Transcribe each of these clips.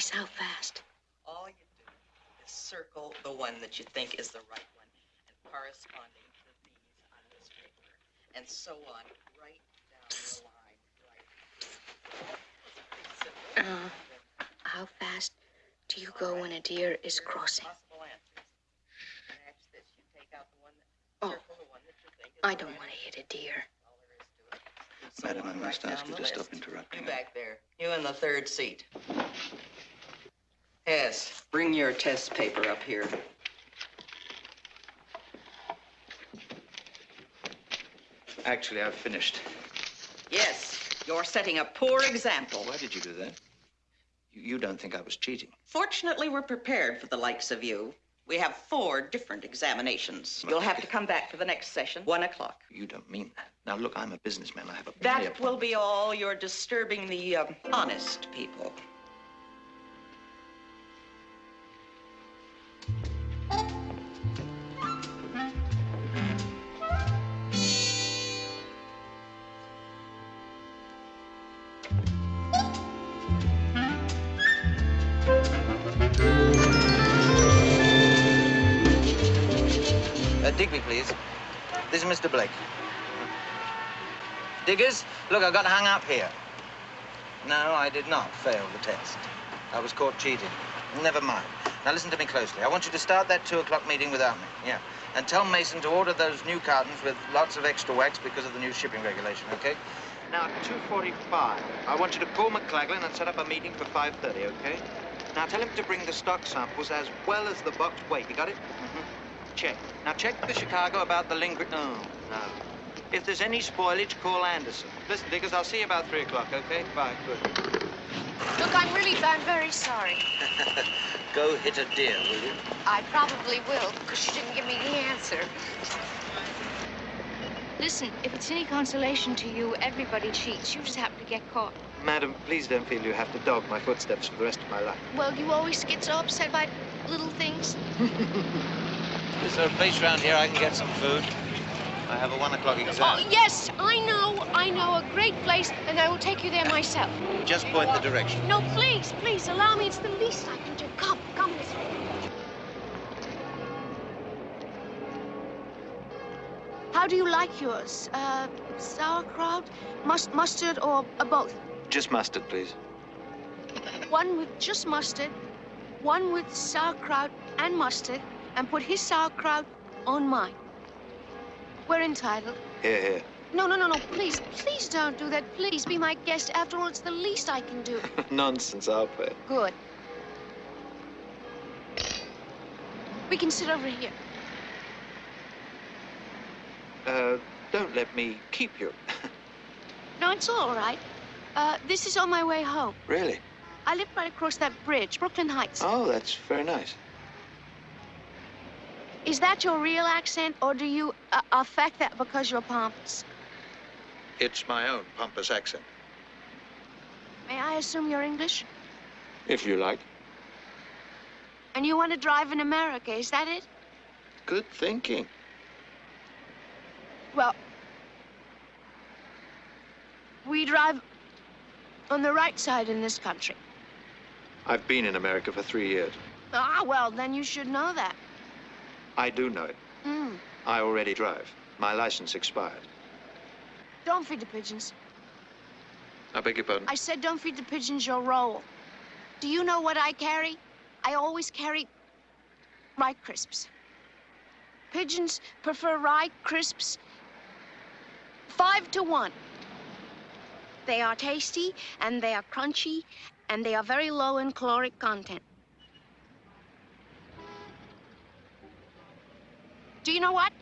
three. Come on, please, how fast? All you do is circle the one that you think is the right one and corresponding to these on this paper, and so on, right down the line, right. It's pretty simple. Uh, how fast do you go when a deer is crossing? Possible answers. Match this, you take out the one that, Oh, circle the one that you think is I don't want to hit a deer. That's all there is to it. And so Madam, I must right ask you to stop interrupting. You back there. You in the third seat. Yes, bring your test paper up here. Actually, I've finished. Yes, you're setting a poor example. Why did you do that? You, you don't think I was cheating? Fortunately, we're prepared for the likes of you. We have four different examinations. You'll have to come back for the next session, one o'clock. You don't mean that. Now, look, I'm a businessman. I have a That will be all. You're disturbing the um, honest people. Digby, please. This is Mr. Blake. Diggers, look, I got hung up here. No, I did not fail the test. I was caught cheating. Never mind. Now listen to me closely. I want you to start that two o'clock meeting without me. Yeah. And tell Mason to order those new cartons with lots of extra wax because of the new shipping regulation, okay? Now, at 2.45, I want you to call McClaglen and set up a meeting for 5.30, okay? Now, tell him to bring the stock samples as well as the box weight. You got it? Check. Now, check the Chicago about the lingering... No, no. If there's any spoilage, call Anderson. Listen, Diggers, I'll see you about 3 o'clock, okay? Bye. Good. Look, I'm really, I'm very sorry. Go hit a deer, will you? I probably will, because you didn't give me the answer. Listen, if it's any consolation to you, everybody cheats. You just happen to get caught. Madam, please don't feel you have to dog my footsteps for the rest of my life. Well, you always get so upset by little things. Is there a place around here I can get some food? I have a one o'clock exam. Oh, yes, I know. I know a great place, and I will take you there myself. Just point the direction. No, please, please, allow me. It's the least I can do. Come, come this way. How do you like yours? Uh, sauerkraut, mus- mustard, or uh, both? Just mustard, please. One with just mustard, one with sauerkraut and mustard, and put his sauerkraut on mine. We're entitled. Here, here. No, no, no, no, please, please don't do that. Please be my guest. After all, it's the least I can do. Nonsense, I'll pay. Good. We can sit over here. Uh, don't let me keep you. No, it's all right. Uh, this is on my way home. really? I live right across that bridge, Brooklyn Heights. Oh, that's very nice. Is that your real accent, or do you uh, affect that because you're pompous? It's my own pompous accent, May I assume you're English? if you like. And you want to drive in America, is that it? Good thinking. Well, we drive on the right side in this country. I've been in America for three years. Ah, well, then you should know that. I do know it. Mm. I already drive. My license expired. Don't feed the pigeons. I beg your pardon? I said don't feed the pigeons your roll. Do you know what I carry? I always carry rye crisps. Pigeons prefer rye crisps five to one. They are tasty and they are crunchy and they are very low in caloric content. Do you know what?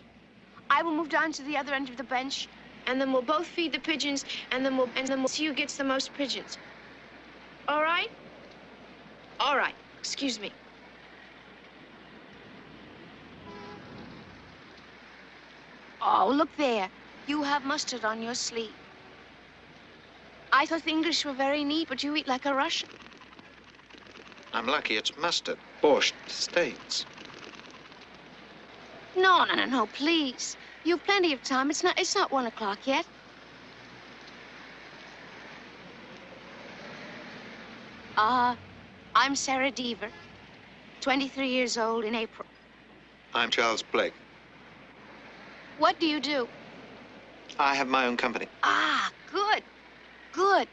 I will move down to the other end of the bench and then we'll both feed the pigeons, and then we'll and then we'll see who gets the most pigeons. All right? All right. Excuse me. Oh, look there. You have mustard on your sleeve. I thought the English were very neat, but you eat like a Russian. I'm lucky it's mustard. Borscht States. No, no, no, no, please. You've plenty of time. It's not it's not one o'clock yet. Uh, I'm Sarah Deaver, 23 years old in April. I'm Charles Blake. What do you do? I have my own company. Ah, good. Good.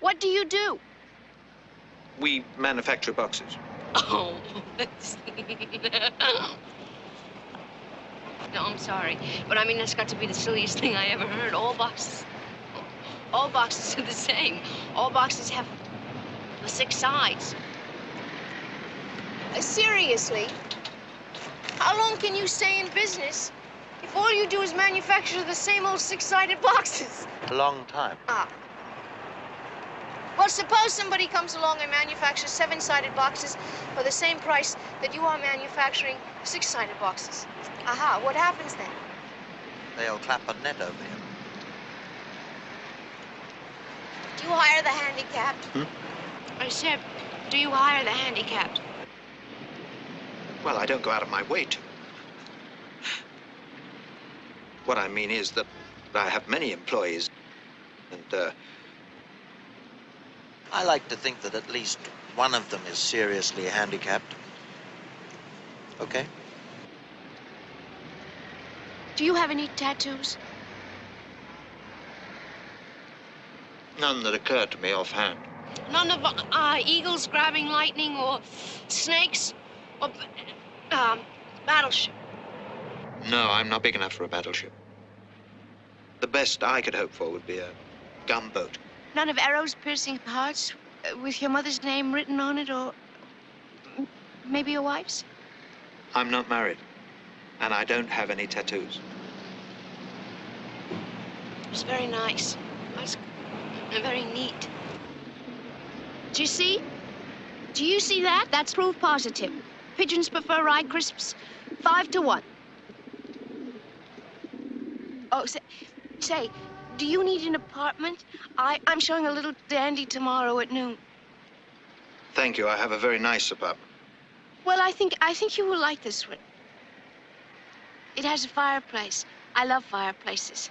What do you do? We manufacture boxes. Oh. no, I'm sorry. But I mean, that's got to be the silliest thing I ever heard. All boxes. All boxes are the same. All boxes have six sides. Uh, seriously? How long can you stay in business if all you do is manufacture the same old six-sided boxes? A long time. Ah. Well, suppose somebody comes along and manufactures seven-sided boxes for the same price that you are manufacturing six-sided boxes. Aha, what happens then? They'll clap a net over him. Do you hire the handicapped? I said, do you hire the handicapped? Well, I don't go out of my way to. What I mean is that I have many employees. And, uh, I like to think that at least one of them is seriously handicapped. Okay? Do you have any tattoos? none that occur to me offhand. None of uh, eagles grabbing lightning or snakes or um, battleship. No, I'm not big enough for a battleship. The best I could hope for would be a gunboat. None of arrows piercing hearts uh, with your mother's name written on it, or maybe your wife's? I'm not married, and I don't have any tattoos. It's very nice. It's very neat. Do you see? Do you see that? That's proof positive. Pigeons prefer rye crisps five to one. Oh, say, say, do you need an apartment? I, I'm showing a little dandy tomorrow at noon. Thank you. I have a very nice apartment. Well, I think I think you will like this one. It has a fireplace. I love fireplaces.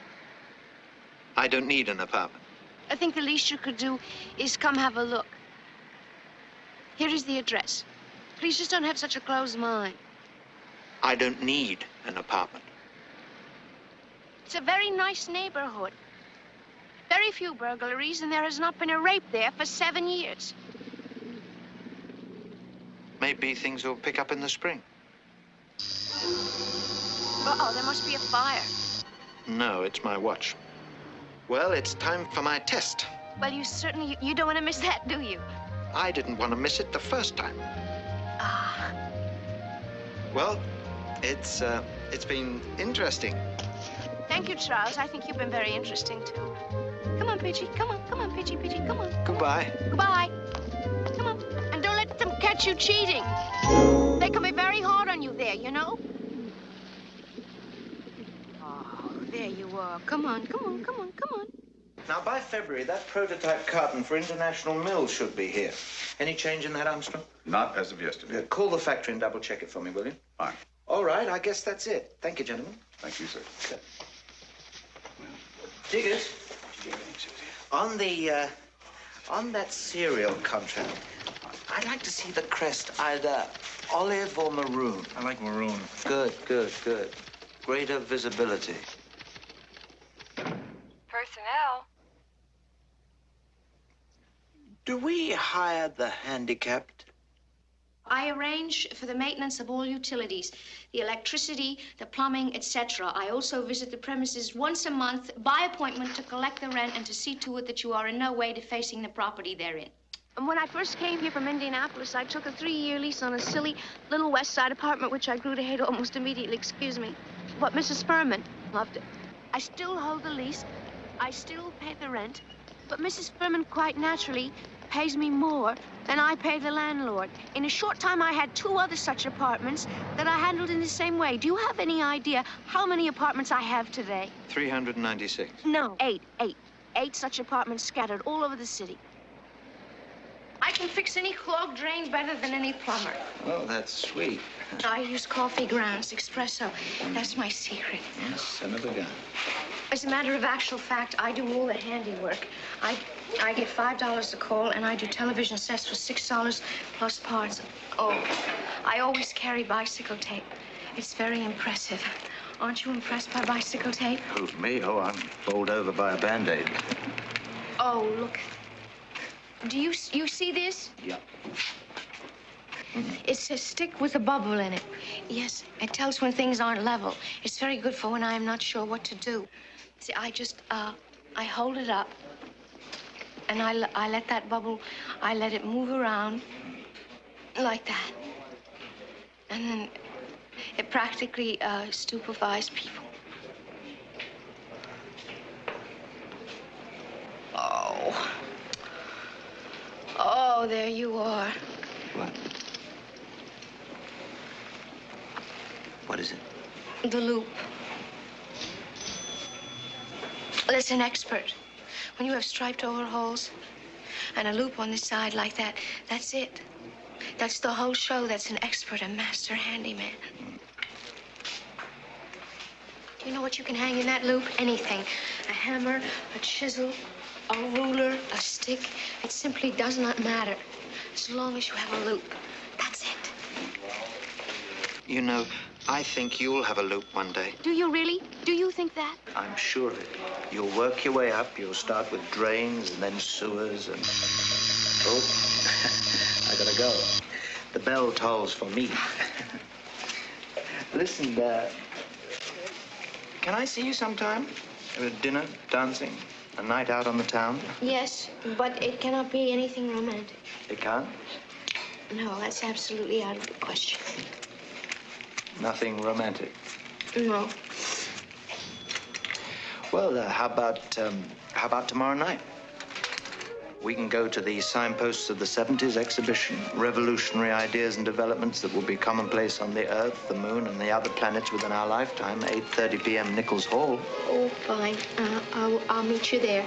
I don't need an apartment. I think the least you could do is come have a look. Here is the address. Please just don't have such a closed mind. I don't need an apartment. It's a very nice neighborhood. Very few burglaries, and there has not been a rape there for seven years. Maybe things will pick up in the spring. Uh-oh, there must be a fire. No, it's my watch. Well, it's time for my test. Well, you certainly, you, don't want to miss that, do you? I didn't want to miss it the first time. Ah, Well, it's uh, it's been interesting. thank you, Charles. I think you've been very interesting, too. Come on, Pidgey. Come on, come on, Pidgey, Pidgey. Come on. Goodbye. Goodbye. Come on. And don't let them catch you cheating. They can be very hard on you there, you know? Oh, there you are. Come on, come on, come on, come on. Now, by February, that prototype carton for International Mills should be here. Any change in that, Armstrong? Not as of yesterday. Uh, call the factory and double check it for me, will you? Fine. All right, I guess that's it. Thank you, gentlemen. Thank you, sir. Diggers, on the, uh, on that cereal contract, I'd like to see the crest either olive or maroon. I like maroon. Good, good, good. Greater visibility. Personnel. Do we hire the handicapped? I arrange for the maintenance of all utilities, the electricity, the plumbing, etc. I also visit the premises once a month by appointment to collect the rent and to see to it that you are in no way defacing the property therein. And when I first came here from Indianapolis, I took a three-year lease on a silly little West Side apartment, which I grew to hate almost immediately. Excuse me. But Mrs. Furman loved it. I still hold the lease. I still pay the rent. But Mrs. Furman quite naturally pays me more than I pay the landlord. In a short time, I had two other such apartments that I handled in the same way. Do you have any idea how many apartments I have today? 396. No, eight, eight. Eight such apartments scattered all over the city. I can fix any clogged drain better than any plumber. Oh, that's sweet. I use coffee grounds, espresso. That's my secret. Yes, son of a gun. As a matter of actual fact, I do all the handiwork. I, I get five dollars a call, and I do television sets for six dollars plus parts. Oh, I always carry bicycle tape. It's very impressive. Aren't you impressed by bicycle tape? Who's me? Oh, I'm bowled over by a band-aid. Oh, look. Do you you see this? Yeah. It's a stick with a bubble in it. Yes, it tells when things aren't level. It's very good for when I am not sure what to do. See, I just, uh, I hold it up, and I, l- I let that bubble, I let it move around like that. And then it practically uh, stupefies people. Oh. Oh, there you are. What? What is it? The loop. Listen, expert. When you have striped overhauls and a loop on the side like that, that's it. That's the whole show. That's an expert, a master handyman. Do You know what you can hang in that loop? Anything. A hammer, a chisel, a ruler, a stick. It simply does not matter. As long as you have a loop. That's it. You know, I think you'll have a loop one day. Do you really? Do you think that? I'm sure of it. You'll work your way up. You'll start with drains and then sewers and. Oh, I gotta go. The bell tolls for me. Listen, uh, can I see you sometime? A dinner, dancing, a night out on the town? Yes, but it cannot be anything romantic. It can't. No, that's absolutely out of the question. Nothing romantic. No. Well, uh, how about um, how about tomorrow night? We can go to the signposts of the 70s exhibition, revolutionary ideas and developments that will be commonplace on the Earth, the Moon, and the other planets within our lifetime. 8:30 p.m. Nichols Hall. Oh, fine. Uh, I'll, I'll meet you there.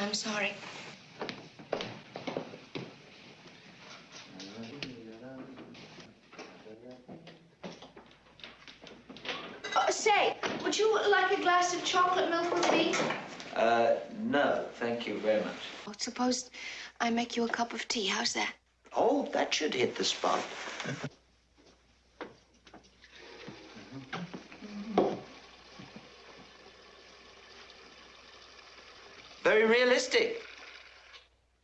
I'm sorry. Uh, say, would you like a glass of chocolate milk with tea? Uh, no, thank you very much. Oh, suppose I make you a cup of tea. How's that? Oh, that should hit the spot. very realistic.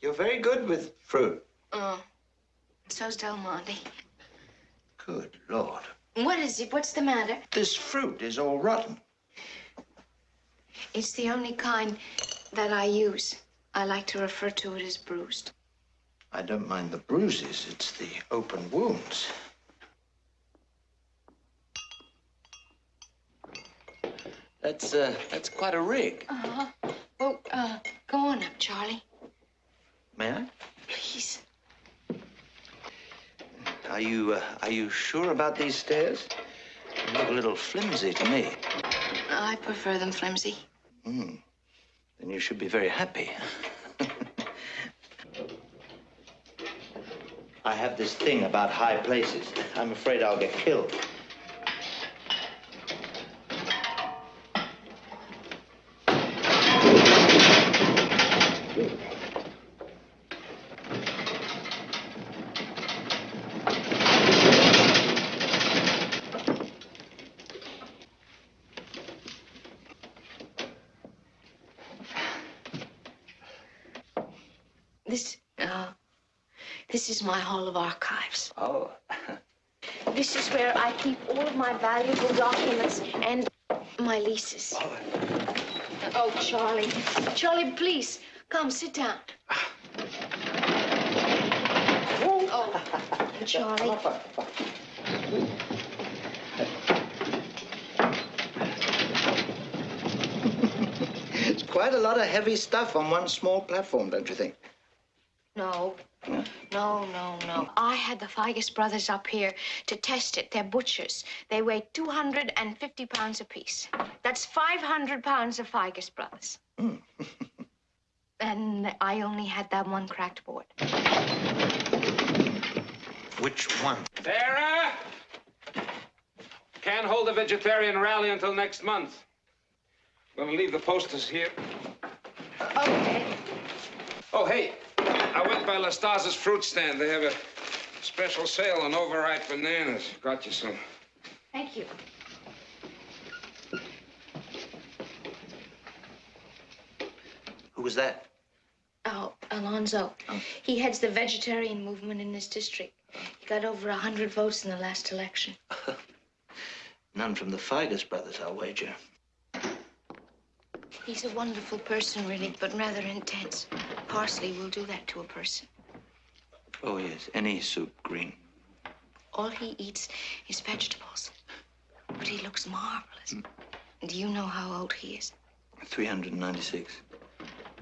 You're very good with fruit. Oh, so's Del Monte. Good Lord. What is it? What's the matter? This fruit is all rotten. It's the only kind that I use. I like to refer to it as bruised. I don't mind the bruises. It's the open wounds. That's, uh, that's quite a rig. Uh-huh. Well, uh, go on up, Charlie. May I? Are you, uh, are you sure about these stairs? They look a little flimsy to me. I prefer them flimsy. Hmm. Then you should be very happy. I have this thing about high places. I'm afraid I'll get killed. My Hall of Archives. Oh. This is where I keep all of my valuable documents and my leases. Oh, oh Charlie. Charlie, please, come sit down. Oh, Charlie. It's quite a lot of heavy stuff on one small platform, don't you think? No. No, no, no. I had the Figus brothers up here to test it. They're butchers. They weigh 250 pounds apiece. That's 500 pounds of Figus brothers. and I only had that one cracked board. Which one? Sarah! Can't hold a vegetarian rally until next month. I'm Gonna leave the posters here. Okay. Oh, hey, I went by Lastaza's fruit stand. They have a special sale on overripe bananas. Got you some. Thank you. Who was that? Oh, Alonzo. Oh. He heads the vegetarian movement in this district. He got over a 100 votes in the last election. None from the Figus brothers, I'll wager. He's a wonderful person, really, but rather intense. Parsley will do that to a person. Oh, yes, any soup green. All he eats is vegetables. But he looks marvelous. Mm. Do you know how old he is? 396,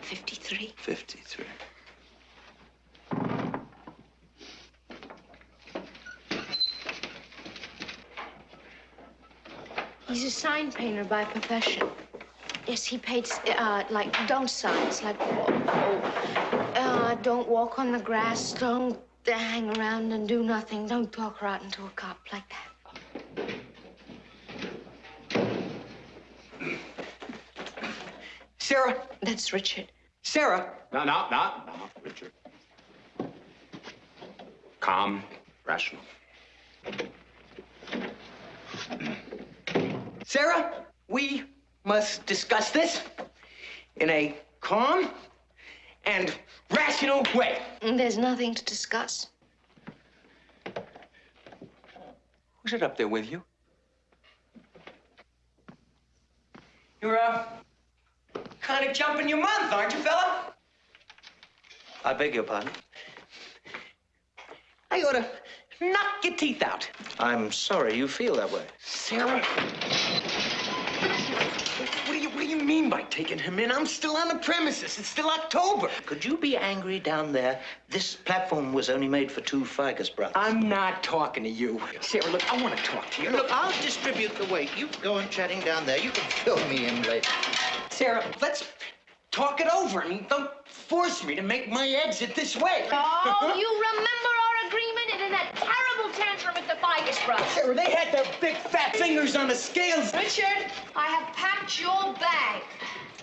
53. 53. He's a sign painter by profession. Yes, he paints, uh, like, don't signs, like, oh, uh, don't walk on the grass, don't hang around and do nothing, don't talk rotten into a cop, like that. Sarah, That's Richard. Sarah, No, no, no, no, Richard. Calm, rational. Sarah, we must discuss this in a calm and rational way. There's nothing to discuss. Who's it up there with you? You're, uh, kind of jumping your month, aren't you, fella? I beg your pardon? I ought to knock your teeth out. I'm sorry you feel that way. Sarah? What do you, what do you mean by taking him in? I'm still on the premises. It's still October. Could you be angry down there? This platform was only made for two Figus brothers. I'm not talking to you. Sarah, look, I want to talk to you. Look, I'll distribute the weight. You go on chatting down there. You can fill me in later. Sarah, let's talk it over. I mean, don't force me to make my exit this way. Oh, you remember our agreement and in that terrible tantrum at the Figus brothers? Sarah, they had their big fat fingers on the scales. Richard, I have packed your bag.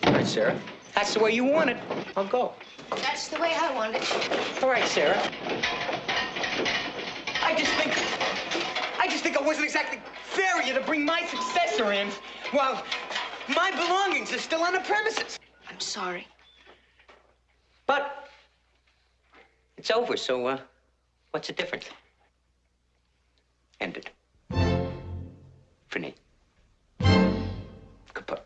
All right, Sarah. That's the way you want it. I'll go. That's the way I want it. All right, Sarah. I just think, I just think it wasn't exactly fair of you to bring my successor in while my belongings are still on the premises. I'm sorry. But it's over, so uh, what's the difference? Ended. Fini. Kaput.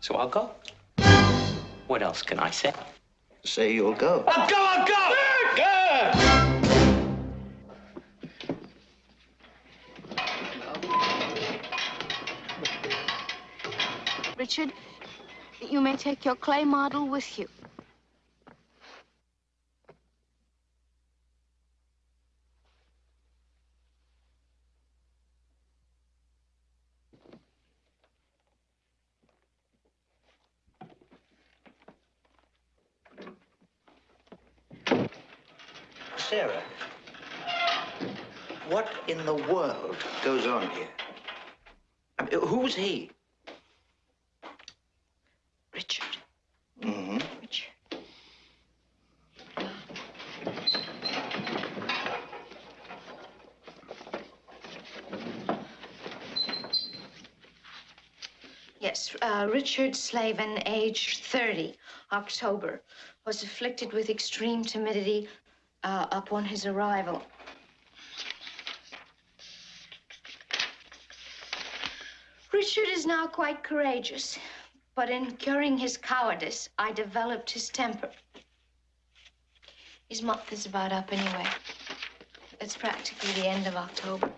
So I'll go. What else can I say? Say you'll go. I'll go, I'll go! Richard, you may take your clay model with you. Sarah, what in the world goes on here? I mean, who's he? Richard. Mm-hmm. Richard. Yes, uh, Richard Slavin, age 30, October, was afflicted with extreme timidity uh, upon his arrival. Richard is now quite courageous, but in curing his cowardice, I developed his temper. His month is about up anyway. It's practically the end of October.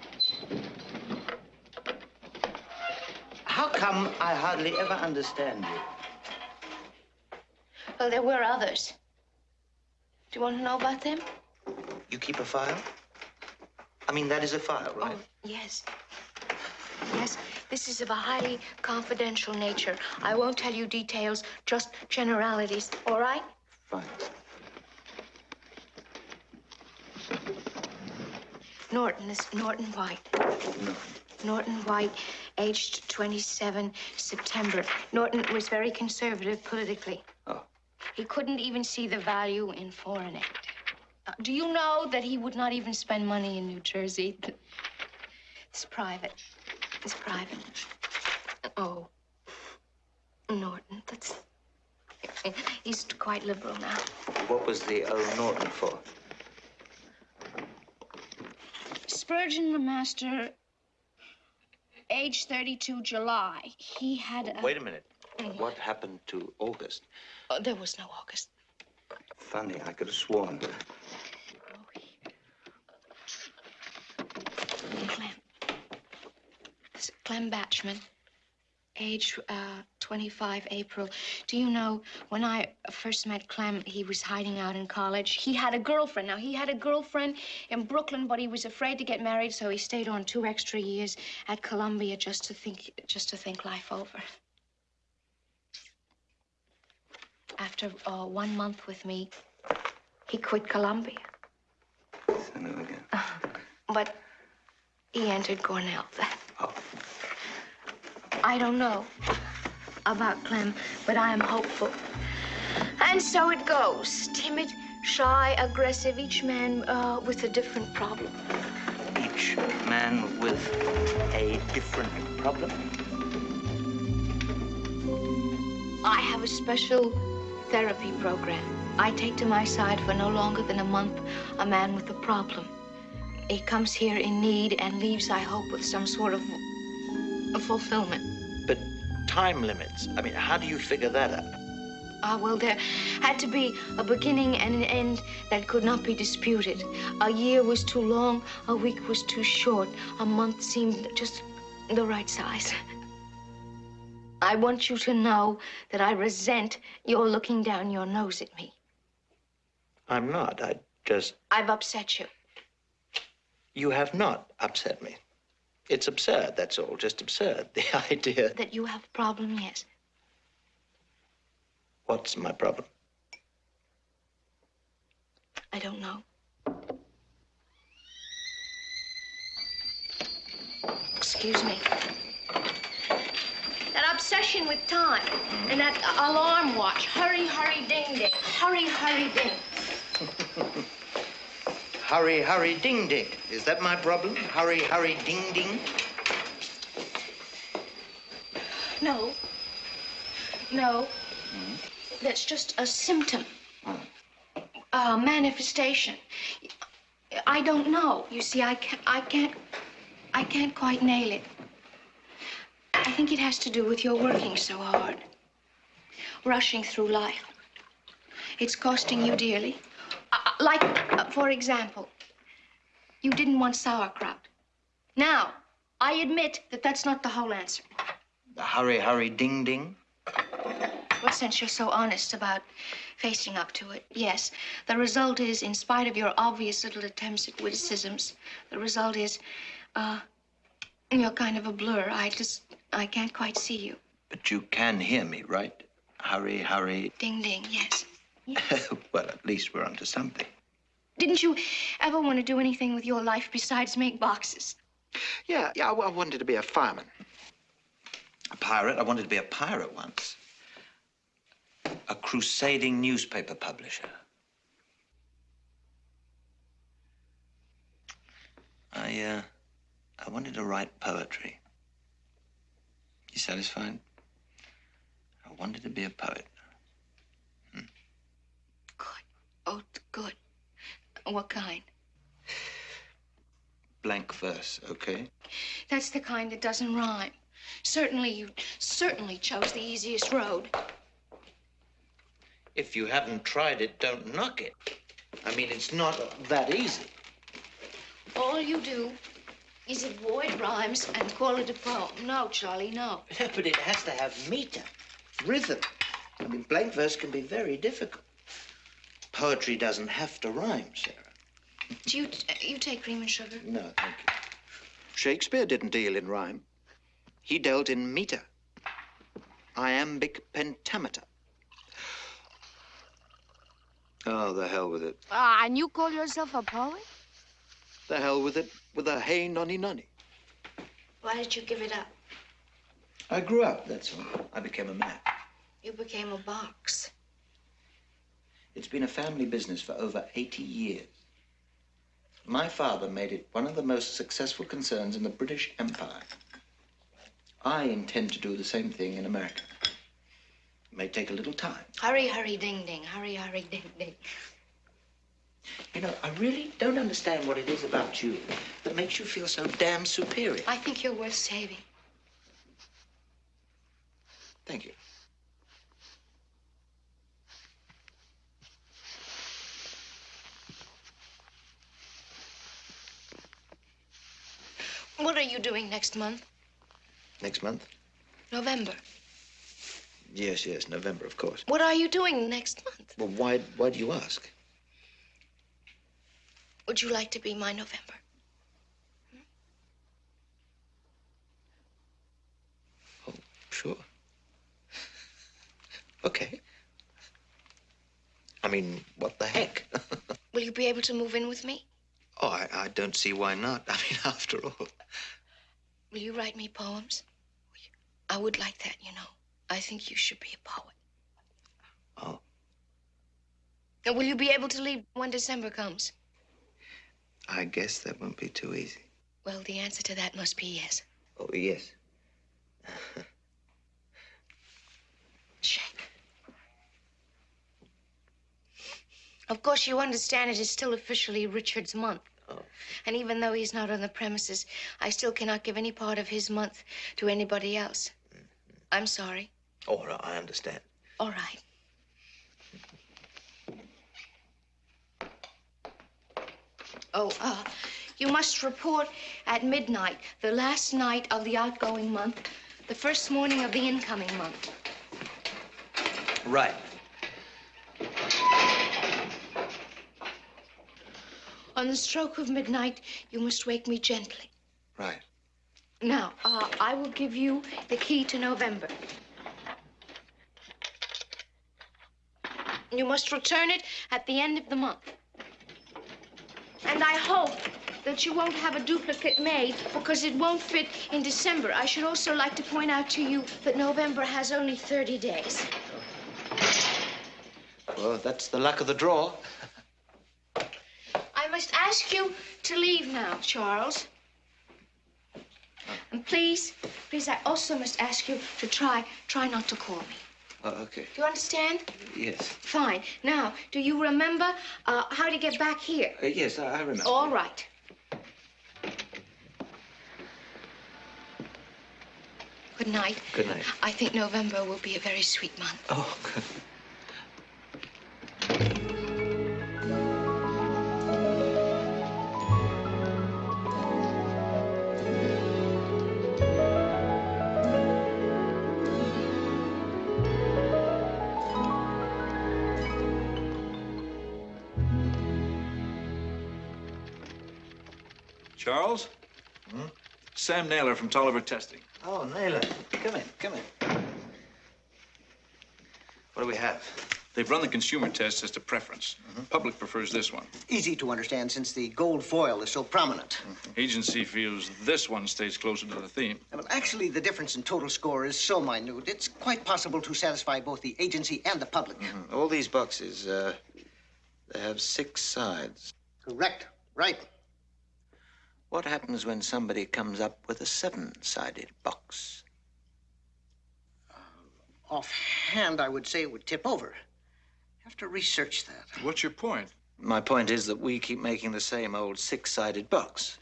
How come I hardly ever understand you? Well, there were others. Do you want to know about them? You keep a file? I mean, that is a file, right? Oh, yes. Yes, this is of a highly confidential nature. I won't tell you details, just generalities, all right? Fine. Norton is Norton White. No. Norton White, aged 27, September. Norton was very conservative politically. Oh. He couldn't even see the value in foreign aid. Uh, do you know that he would not even spend money in New Jersey? It's private. It's private. Oh. Norton, that's. He's quite liberal now. What was the old Norton for? Spurgeon, the master, age 32, July. He had a. Wait a minute. Mm. What happened to August? Oh, there was no August. Funny, I could have sworn. Clem. Is Clem Batchman, age uh, 25, April. Do you know, when I first met Clem, he was hiding out in college. He had a girlfriend. Now, he had a girlfriend in Brooklyn, but he was afraid to get married, so he stayed on two extra years at Columbia just to think, just to think life over. After uh, one month with me, he quit Columbia. I know again. But he entered Cornell then. I don't know about Clem, but I am hopeful. And so it goes. Timid, shy, aggressive, each man uh, with a different problem. Each man with a different problem. I have a special therapy program. I take to my side for no longer than a month a man with a problem. He comes here in need and leaves, I hope, with some sort of a fulfillment. Time limits. I mean, how do you figure that out? Ah, well, there had to be a beginning and an end that could not be disputed. A year was too long, a week was too short, a month seemed just the right size. I want you to know that I resent your looking down your nose at me. I'm not. I just. I've upset you. You have not upset me. It's absurd, that's all. Just absurd. The idea. That you have a problem, yes. What's my problem? I don't know. Excuse me. That obsession with time and that alarm watch. Hurry, hurry, ding, ding. Hurry, hurry, ding. Hurry, hurry, ding, ding. Is that my problem? Hurry, hurry, ding, ding. No. No. That's just a symptom. A manifestation. I don't know. You see, I can't, I can't, I can't quite nail it. I think it has to do with your working so hard, rushing through life. It's costing you dearly. Uh, like, uh, for example, you didn't want sauerkraut. Now, I admit that that's not the whole answer. The hurry, hurry, ding, ding. Well, since you're so honest about facing up to it, yes. The result is, in spite of your obvious little attempts at witticisms, the result is, uh, you're kind of a blur. I just, I can't quite see you. But you can hear me, right? Hurry, hurry. Ding, ding, yes. well, at least we're onto something. Didn't you ever want to do anything with your life besides make boxes? Yeah, yeah, I, I wanted to be a fireman. A pirate? I wanted to be a pirate once. A crusading newspaper publisher. I, uh, I wanted to write poetry. You satisfied? I wanted to be a poet. Good. Oh, good. What kind? Blank verse, okay? That's the kind that doesn't rhyme. Certainly, you certainly chose the easiest road. If you haven't tried it, don't knock it. I mean, it's not that easy. All you do is avoid rhymes and call it a poem. No, Charlie, no. but it has to have meter, rhythm. I mean, blank verse can be very difficult. Poetry doesn't have to rhyme, Sarah. Do you you take cream and sugar? No, thank you. Shakespeare didn't deal in rhyme. He dealt in meter. Iambic pentameter. Oh, the hell with it. Ah, and you call yourself a poet? The hell with it with a hey nonny nonny. Why did you give it up? I grew up, that's all. I became a man. You became a box. It's been a family business for over 80 years. My father made it one of the most successful concerns in the British Empire. I intend to do the same thing in America. It may take a little time. Hurry, hurry, ding, ding. Hurry, hurry, ding, ding. You know, I really don't understand what it is about you that makes you feel so damn superior. I think you're worth saving. Thank you. What are you doing next month? Next month? November. Yes, yes, November, of course. What are you doing next month? Well, why, why do you ask? Would you like to be my November? Hmm? Oh, sure. Okay. I mean, what the heck? Will you be able to move in with me? Oh, I, I don't see why not. I mean, after all. Will you write me poems? I would like that, you know. I think you should be a poet. Oh, And will you be able to leave when December comes? I guess that won't be too easy. Well, the answer to that must be yes. Oh, yes. Shake. Of course, you understand it is still officially Richard's month. Oh. And even though he's not on the premises, I still cannot give any part of his month to anybody else. I'm sorry. Oh, I understand. All right. Oh, uh, you must report at midnight, the last night of the outgoing month, the first morning of the incoming month. Right. On the stroke of midnight, you must wake me gently. Right. Now, uh, I will give you the key to November. You must return it at the end of the month. And I hope that you won't have a duplicate made because it won't fit in December. I should also like to point out to you that November has only 30 days. Well, that's the luck of the draw. I must ask you to leave now, Charles. And please, please, I also must ask you to try, try not to call me. Oh, okay. Do you understand? Yes. Fine. Now, do you remember uh, how to get back here? Uh, yes, I, I remember. All right. Good night. Good night. I think November will be a very sweet month. Oh, good. Charles? Hmm? Sam Naylor from Tolliver Testing. Oh, Naylor. Come in, come in. What do we have? They've run the consumer test as to preference. Public prefers this one. Easy to understand since the gold foil is so prominent. Agency feels this one stays closer to the theme. Well, actually, the difference in total score is so minute, it's quite possible to satisfy both the agency and the public. All these boxes, uh, they have six sides. Correct. Right. What happens when somebody comes up with a seven-sided box? Offhand, I would say it would tip over. Have to research that. What's your point? My point is that we keep making the same old six-sided box.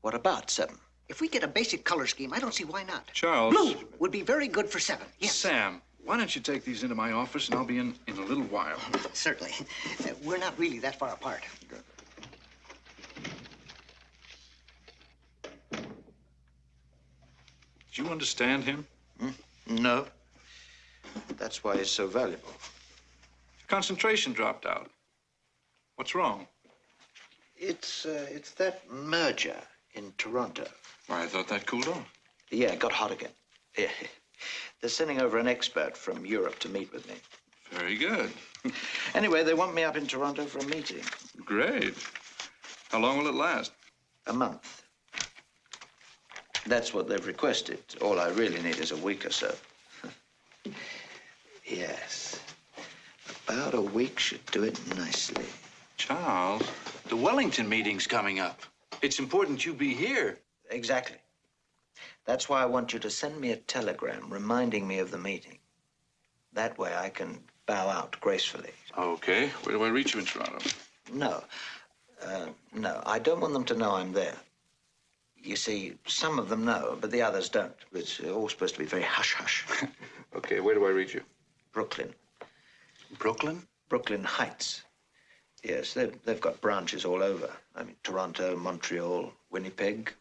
What about seven? If we get a basic color scheme, I don't see why not. Charles. Blue would be very good for seven. Yes, Sam, why don't you take these into my office and I'll be in in a little while. certainly. Uh, we're not really that far apart. Do you understand him? No. That's why he's so valuable. Concentration dropped out. What's wrong? It's, uh, it's that merger in Toronto. Why, I thought that cooled off. Yeah, it got hot again. Yeah. They're sending over an expert from Europe to meet with me. Very good. Anyway, they want me up in Toronto for a meeting. Great. How long will it last? A month. That's what they've requested. All I really need is a week or so. yes. About a week should do it nicely. Charles, the Wellington meeting's coming up. It's important you be here. Exactly. That's why I want you to send me a telegram reminding me of the meeting. That way I can bow out gracefully. Okay. Where do I reach you in Toronto? No. Uh, no, I don't want them to know I'm there. You see, some of them know, but the others don't. It's all supposed to be very hush hush. Okay, where do I reach you? Brooklyn. Brooklyn? Brooklyn Heights. Yes, they've, they've got branches all over. I mean, Toronto, Montreal, Winnipeg,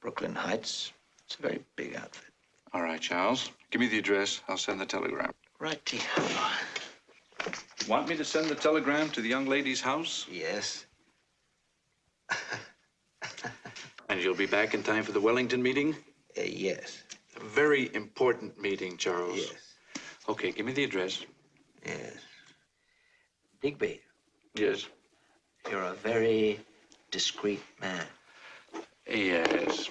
Brooklyn Heights. It's a very big outfit. All right, Charles. Give me the address. I'll send the telegram. Righty. Want me to send the telegram to the young lady's house? Yes. And you'll be back in time for the Wellington meeting? Uh, yes. A very important meeting, Charles. Yes. Okay, give me the address. Yes. Digby, Yes. you're a very discreet man. Yes.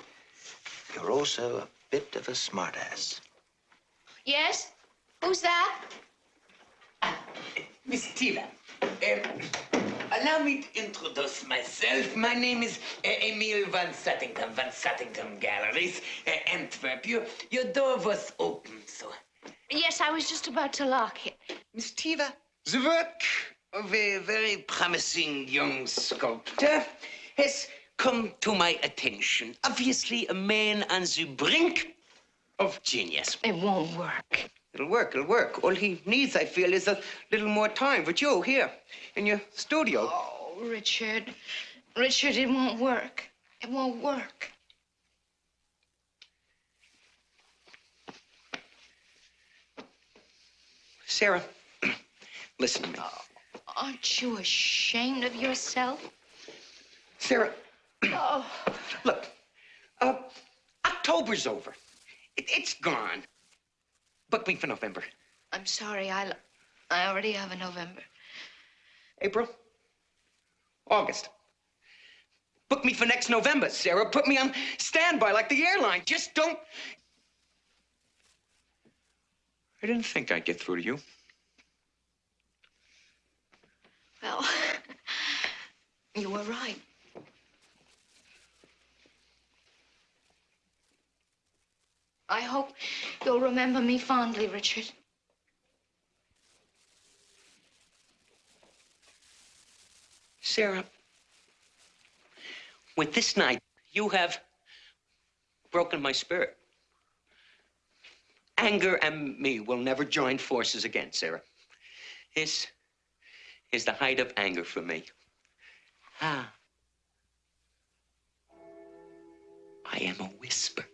You're also a bit of a smartass. Yes? Who's that? Miss Deever, uh, allow me to introduce myself. My name is uh, Emil Van Sattington, Van Sattington Galleries, uh, Antwerp. Your, your door was open, so. Yes, I was just about to lock it. Miss Deever, the work of a very promising young sculptor has come to my attention. Obviously, a man on the brink of genius. It won't work. It'll work, it'll work. All he needs, I feel, is a little more time with you here in your studio. Oh, Richard. Richard, it won't work. It won't work. Sarah, listen to me. Aren't you ashamed of yourself? Sarah, Oh, look, uh, October's over. It, it's gone. Book me for November. I'm sorry. I, I already have a November. April? August. Book me for next November, Sarah. Put me on standby like the airline. Just don't. I didn't think I'd get through to you. Well, you were right. I hope you'll remember me fondly, Richard. Sarah, with this night, you have broken my spirit. Anger and me will never join forces again, Sarah. This is the height of anger for me. Ah. I am a whisper.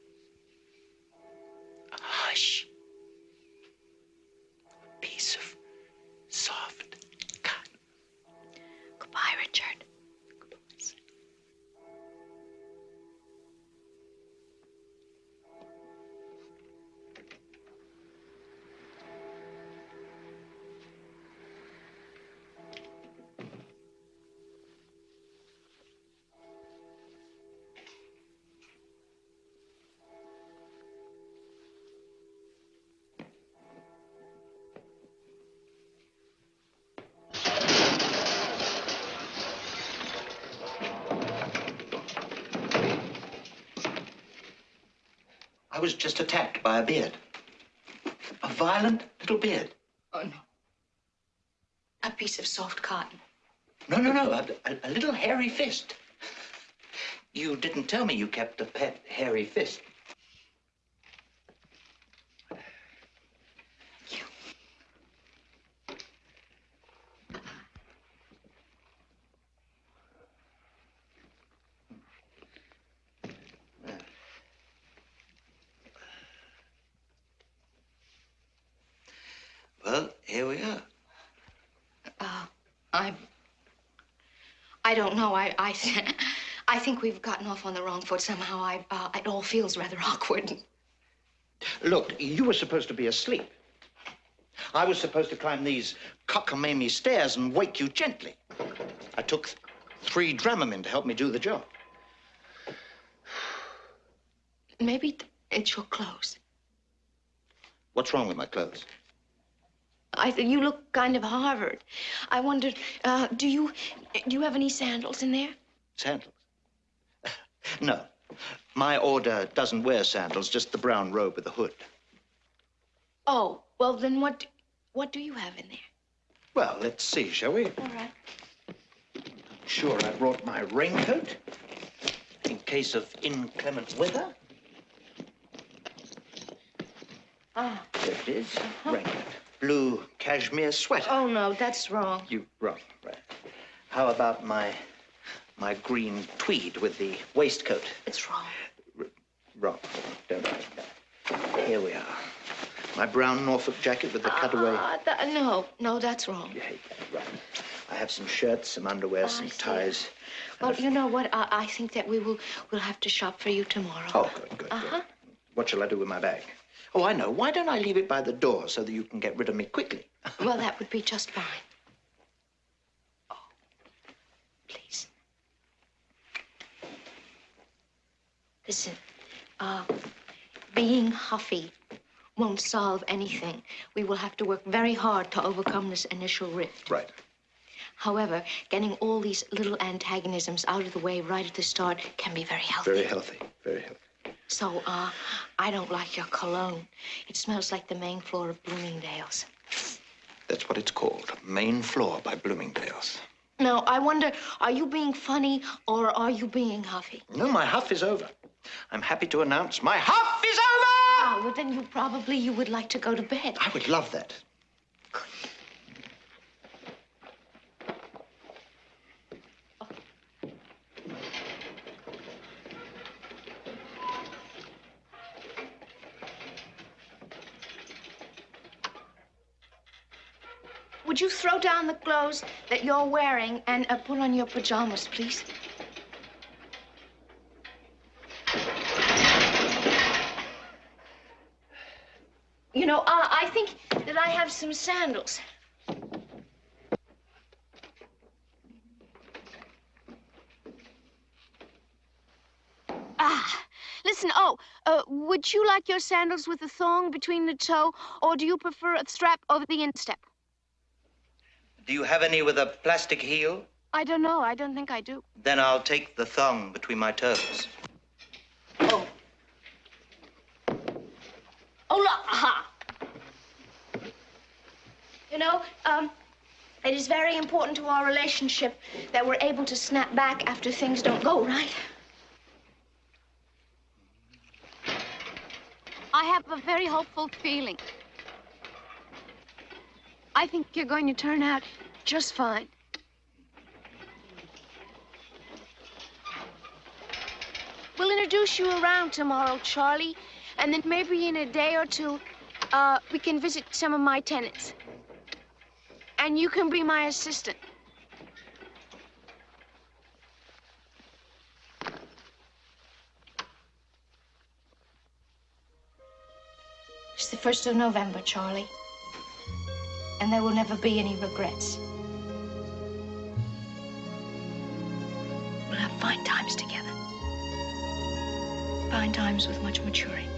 Just attacked by a beard. A violent little beard. Oh, no. A piece of soft cotton. No, no, no, a, a, a little hairy fist. You didn't tell me you kept a pet hairy fist. Well, here we are. Uh, I. I don't know. I. I. I think we've gotten off on the wrong foot somehow. I. Uh, it all feels rather awkward. Look, you were supposed to be asleep. I was supposed to climb these cockamamie stairs and wake you gently. I took th- three Dramamine to help me do the job. Maybe it's your clothes. What's wrong with my clothes? I you look kind of Harvard. I wondered, uh, do you do you have any sandals in there? Sandals? no. My order doesn't wear sandals, just the brown robe with the hood. Oh, well then what what do you have in there? Well, let's see, shall we? All right. Sure, I brought my raincoat in case of inclement weather. Ah. There it is. Raincoat. Blue cashmere sweater. Oh no, that's wrong. You wrong. Right. How about my my green tweed with the waistcoat? It's wrong. Wrong. Don't write that. Here we are. My brown Norfolk jacket with the cutaway. Ah, no, no, that's wrong. You hate that, right? I have some shirts, some underwear, I some ties. Well, you know what? I, I think that we will we'll have to shop for you tomorrow. Oh, good, good, Uh good. huh. What shall I do with my bag? Oh, I know. Why don't I leave it by the door so that you can get rid of me quickly? Well, that would be just fine. Oh, please. Listen, uh, being huffy won't solve anything. We will have to work very hard to overcome this initial rift. Right. However, getting all these little antagonisms out of the way right at the start can be very healthy. Very healthy. Very healthy. So, uh, I don't like your cologne. It smells like the main floor of Bloomingdale's. That's what it's called. Main floor by Bloomingdale's. Now, I wonder, are you being funny or are you being huffy? No, my huff is over. I'm happy to announce my huff is over! Ah, well, then you probably you would like to go to bed. I would love that. Would you throw down the clothes that you're wearing and uh, put on your pajamas, please? You know, uh, I think that I have some sandals. Ah, listen, oh, uh, would you like your sandals with a thong between the toe, or do you prefer a strap over the instep? Do you have any with a plastic heel? I don't know. I don't think I do. Then I'll take the thong between my toes. Oh. Oh, look, aha. You know, um, it is very important to our relationship that we're able to snap back after things don't go right. I have a very hopeful feeling. I think you're going to turn out just fine. We'll introduce you around tomorrow, Charlie, and then maybe in a day or two, uh, we can visit some of my tenants. And you can be my assistant. It's the 1st of November, Charlie. And there will never be any regrets. We'll have fine times together. Fine times with much maturing.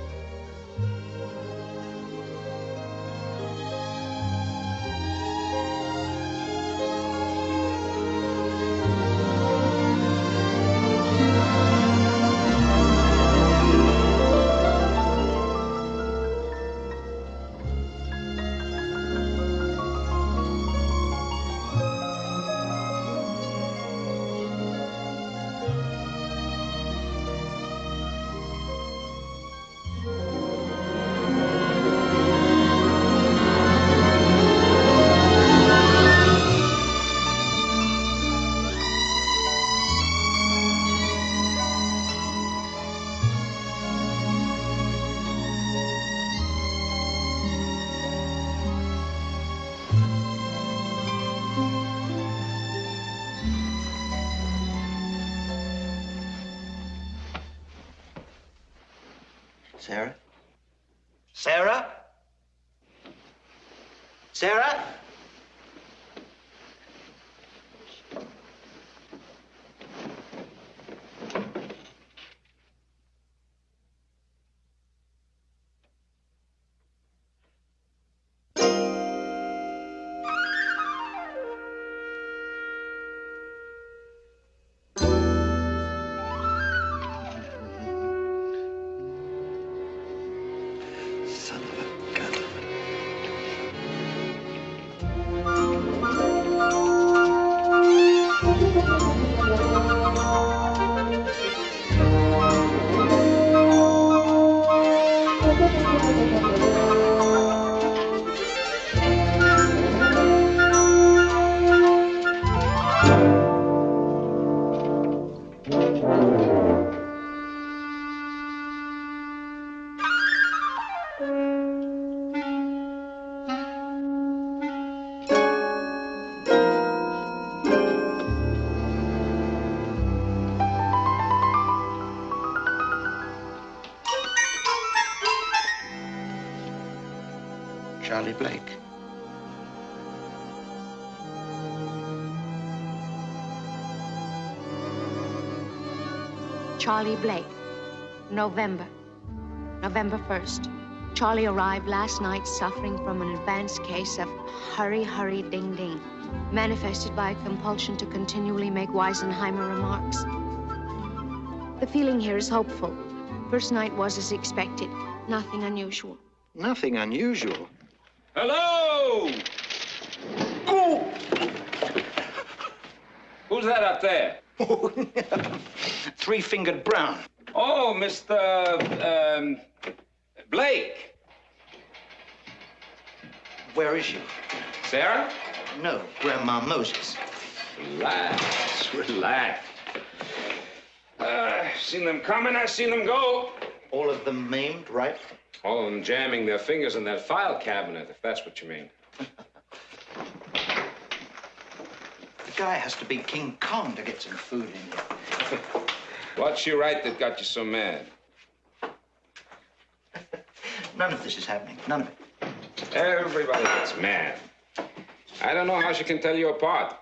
Charlie Blake. Charlie Blake. November. November 1st. Charlie arrived last night suffering from an advanced case of hurry, hurry, ding, ding, manifested by a compulsion to continually make Weisenheimer remarks. The feeling here is hopeful. First night was as expected, nothing unusual. Nothing unusual. Hello! Oh! Who's that up there? Three-fingered Brown. Oh, Mr. Um, Blake. Where is she? Sarah? No, Grandma Moses. Relax, relax. Uh, seen them coming, I've seen them go. All of them maimed, right? All of them jamming their fingers in that file cabinet, if that's what you mean. The guy has to be King Kong to get some food in here. What's she write that got you so mad? None of this is happening. None of it. Everybody gets mad. I don't know how she can tell you apart.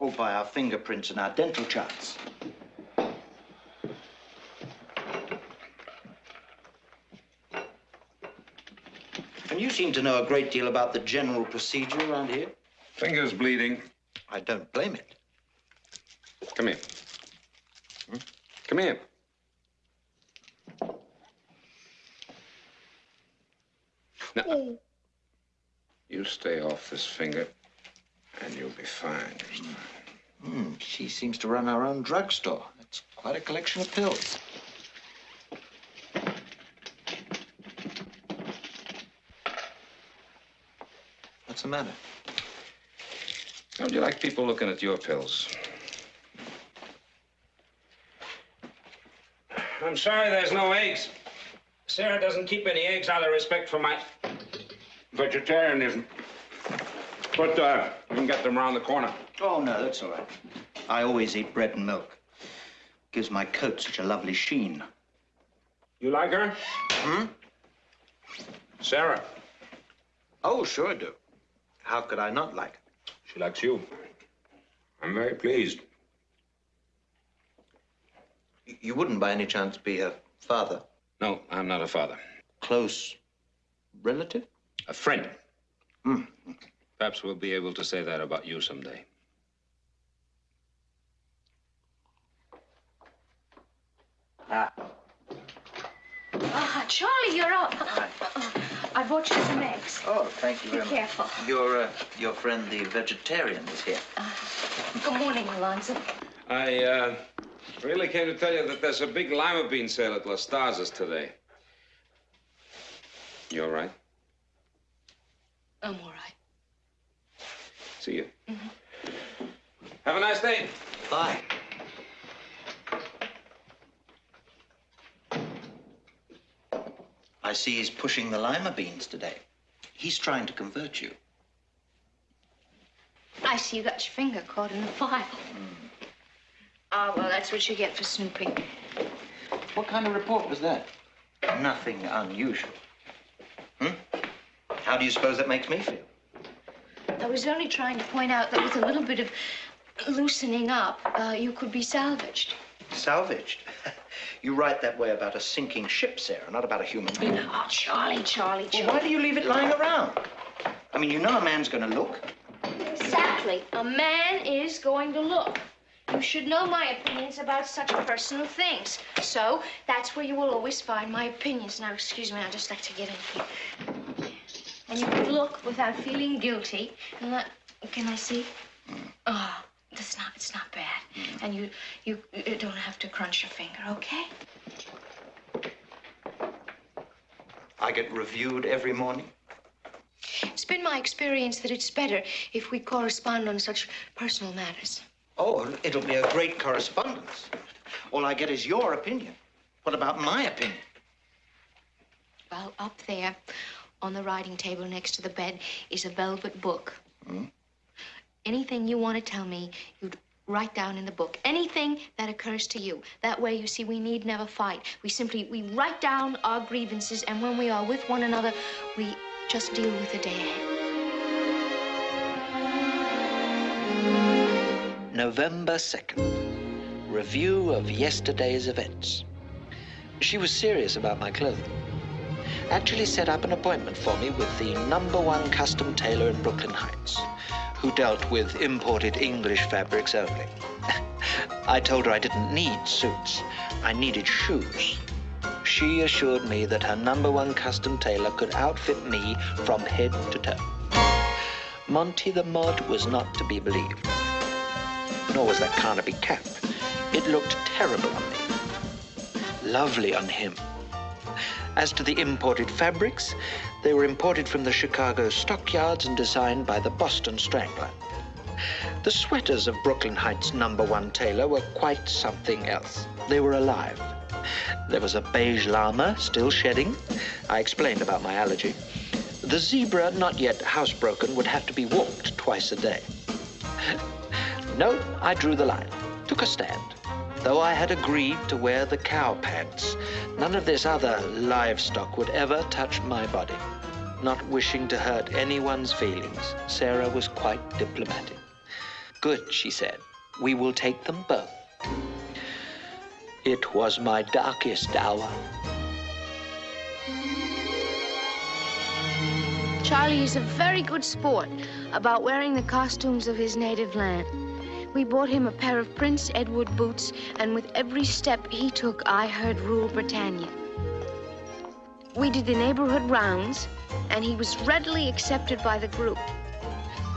All by our fingerprints and our dental charts. Seem to know a great deal about the general procedure around here. Fingers bleeding. I don't blame it. Come here. Come here. Now, you stay off this finger, and you'll be fine. Hmm, she seems to run her own drugstore. That's quite a collection of pills. What's the matter? Don't you like people looking at your pills? I'm sorry there's no eggs. Sarah doesn't keep any eggs out of respect for my vegetarianism. But uh, you can get them around the corner. Oh, no, that's all right. I always eat bread and milk. Gives my coat such a lovely sheen. You like her? Hmm? Sarah. Oh, sure I do. How could I not like her? She likes you. I'm very pleased. You wouldn't by any chance be her father? No, I'm not a father. Close relative? A friend. Hmm. Perhaps we'll be able to say that about you someday. Ah. Ah, Charlie, you're up. I brought you some eggs. Oh, thank you Be very careful. much. Your, uh, your friend, the vegetarian, is here. Good morning, Alonzo. I uh, really came to tell you that there's a big lima bean sale at Las Stazas today. You all right? I'm all right. See you. Have a nice day. Bye. I see he's pushing the lima beans today. He's trying to convert you. I see you got your finger caught in the file. Ah, well, that's what you get for snooping. What kind of report was that? nothing unusual. Hmm? How do you suppose that makes me feel? I was only trying to point out that with a little bit of loosening up, uh, you could be salvaged. Salvaged? you write that way about a sinking ship, Sarah, not about a human being. Oh, Charlie, Charlie, Well, Charlie. why do you leave it lying around? I mean, you know a man's going to look. Exactly. A man is going to look. You should know my opinions about such personal things. So that's where you will always find my opinions. Now, excuse me, I'd just like to get in here. And you can look without feeling guilty. And that, can I see? Oh, that's not, it's not bad. And you, you, you don't have to crunch your finger, okay? I get reviewed every morning. It's been my experience that it's better if we correspond on such personal matters. Oh, it'll be a great correspondence. All I get is your opinion. What about my opinion? Well, up there on the writing table next to the bed is a velvet book. Hmm? Anything you want to tell me, you'd write down in the book. Anything that occurs to you. That way, you see, we need never fight. We simply, we write down our grievances, and when we are with one another, we just deal with the day ahead. November 2nd. Review of yesterday's events. She was serious about my clothing. Actually set up an appointment for me with the number one custom tailor in Brooklyn Heights, who dealt with imported English fabrics only. I told her I didn't need suits. I needed shoes. She assured me that her number one custom tailor could outfit me from head to toe. Monty the Mod was not to be believed nor was that Carnaby cap. It looked terrible on me. Lovely on him. As to the imported fabrics, they were imported from the Chicago stockyards and designed by the Boston Strangler. The sweaters of Brooklyn Heights number one tailor were quite something else. They were alive. There was a beige llama still shedding. I explained about my allergy. The zebra, not yet housebroken, would have to be walked twice a day. No, I drew the line, took a stand. Though I had agreed to wear the cow pants, none of this other livestock would ever touch my body. Not wishing to hurt anyone's feelings, Sarah was quite diplomatic. Good, she said. We will take them both. It was my darkest hour. Charlie is a very good sport about wearing the costumes of his native land. We bought him a pair of Prince Edward boots, and with every step he took, I heard Rule Britannia. We did the neighborhood rounds, and he was readily accepted by the group.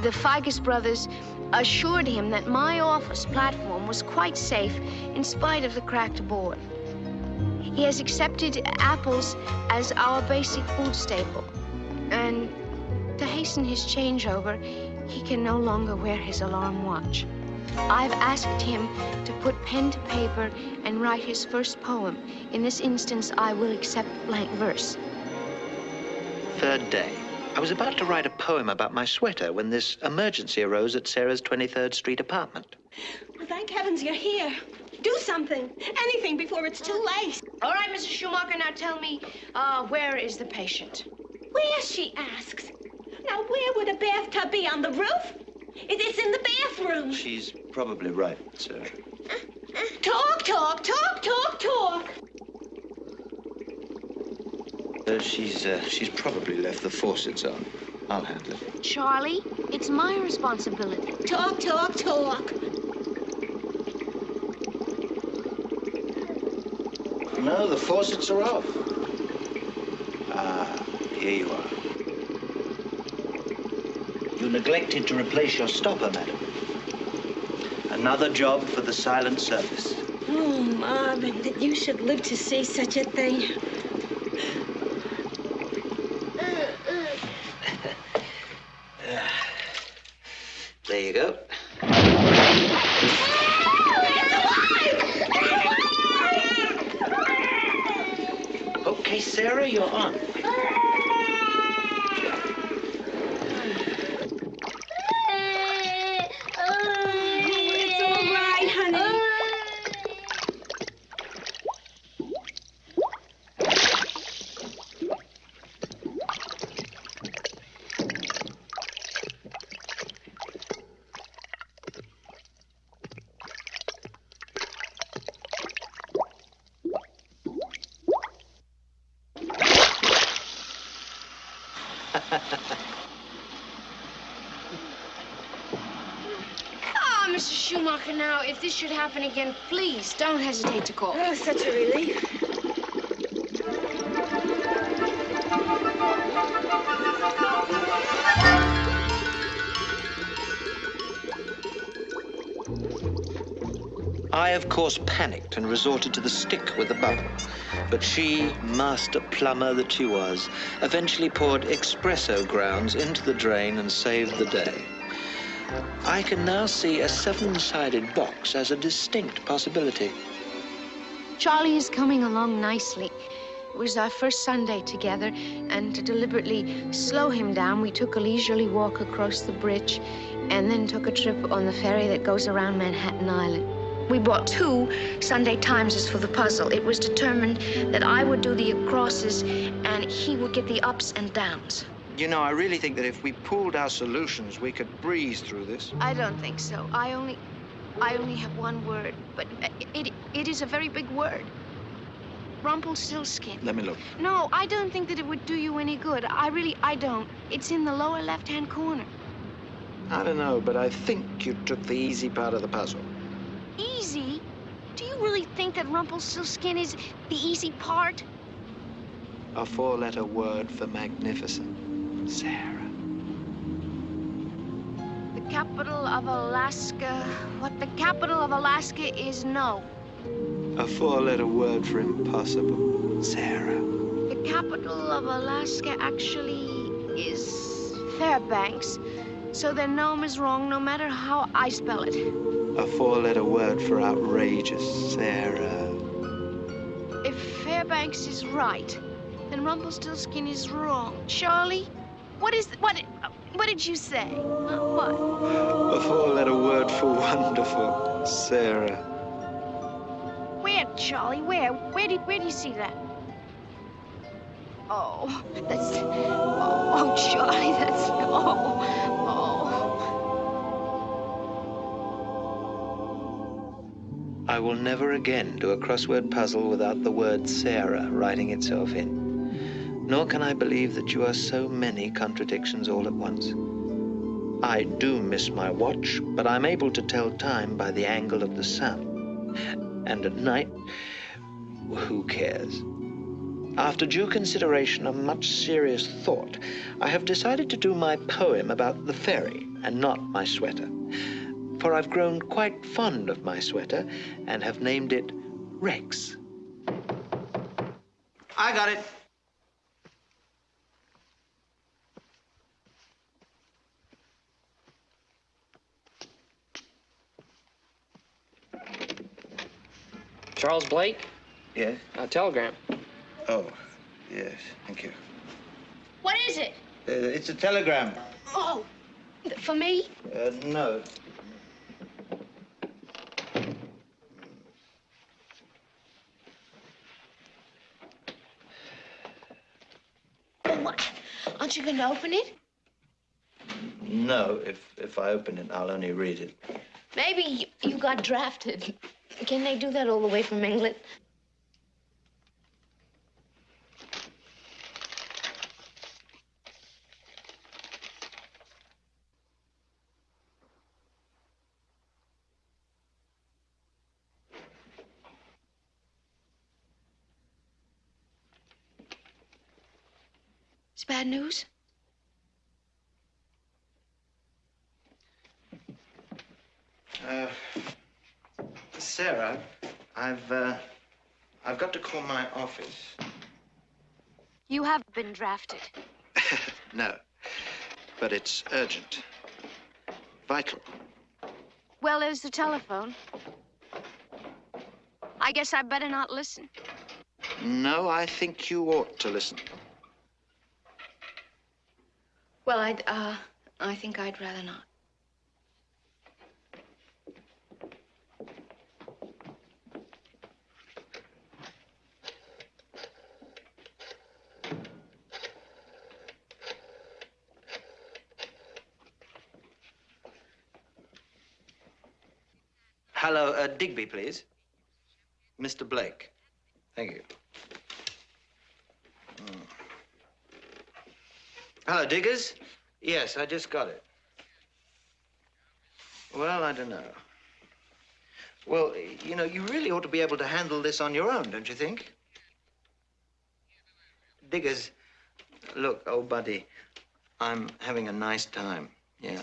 The Figus brothers assured him that my office platform was quite safe in spite of the cracked board. He has accepted apples as our basic food staple, and to hasten his changeover, he can no longer wear his alarm watch. I've asked him to put pen to paper and write his first poem. In this instance, I will accept blank verse. Third day. I was about to write a poem about my sweater when this emergency arose at Sarah's 23rd Street apartment. Well, thank heavens you're here. Do something. Anything before it's too late. All right, Mrs. Schumacher, now tell me, uh, where is the patient? Where, she asks. Now, where would a bathtub be? On the roof? It is in the bathroom. She's probably right, Sarah. Talk, talk, talk, talk, talk. Uh, she's, uh, she's probably left the faucets on. I'll handle it. Charlie, it's my responsibility. Talk, talk, talk. No, the faucets are off. Ah, here you are. You neglected to replace your stopper, madam. Another job for the silent service. Oh, Marvin, that you should live to see such a thing. There you go. Okay, Sarah, you're on. It's all right, honey. Ah, Mr. Schumacher, now, if this should happen again, please don't hesitate to call. Oh, such a relief. I, of course, panicked and resorted to the stick with the bubble. But she, master plumber that she was, eventually poured espresso grounds into the drain and saved the day. I can now see a seven-sided box as a distinct possibility. Charlie is coming along nicely. It was our first Sunday together, and to deliberately slow him down, we took a leisurely walk across the bridge and then took a trip on the ferry that goes around Manhattan Island. We bought two Sunday Timeses for the puzzle. It was determined that I would do the acrosses and he would get the ups and downs. You know, I really think that if we pooled our solutions, we could breeze through this. I don't think so. I only, I only have one word, but it, it is a very big word. Rumpelstiltskin. Let me look. No, I don't think that it would do you any good. I really, I don't. It's in the lower left-hand corner. I don't know, but I think you took the easy part of the puzzle. Easy? Do you really think that Rumpelstiltskin is the easy part? A four-letter word for magnificent. Sarah. The capital of Alaska. What the capital of Alaska is no. A four-letter word for impossible. Sarah. The capital of Alaska actually is Fairbanks. So their nome is wrong no matter how I spell it. A four-letter word for outrageous. Sarah. If Fairbanks is right, then Rumpelstiltskin is wrong. Charlie, what is what? What did you say? What? A four-letter word for wonderful. Sarah. Where, Charlie? Where? Where do where do you see that? Oh, that's oh, oh Charlie, that's oh, oh. I will never again do a crossword puzzle without the word Sarah writing itself in. Nor can I believe that you are so many contradictions all at once. I do miss my watch, but I'm able to tell time by the angle of the sun. And at night, who cares? After due consideration and much serious thought, I have decided to do my poem about the ferry and not my sweater. For I've grown quite fond of my sweater and have named it Rex. I got it. Charles Blake? Yes? A telegram. Oh, yes. Thank you. What is it? Uh, it's a telegram. Oh, for me? Uh, no. Oh, what? Aren't you going to open it? No, if if I open it, I'll only read it. Maybe you, you got drafted. Can they do that all the way from England? It's bad news? Uh, Sarah, I've uh, I've to call my office. You have been drafted. No, but it's urgent, vital. Well, there's the telephone. I guess I better not listen. No, I think you ought to listen. Well, I'd, uh, I think I'd rather not. Hello, uh, Digby, please. Mr. Blake. Thank you. Hmm. Hello, Diggers. Yes, I just got it. Well, I don't know. Well, you know, you really ought to be able to handle this on your own, don't you think? Diggers, look, old buddy, I'm having a nice time, yeah.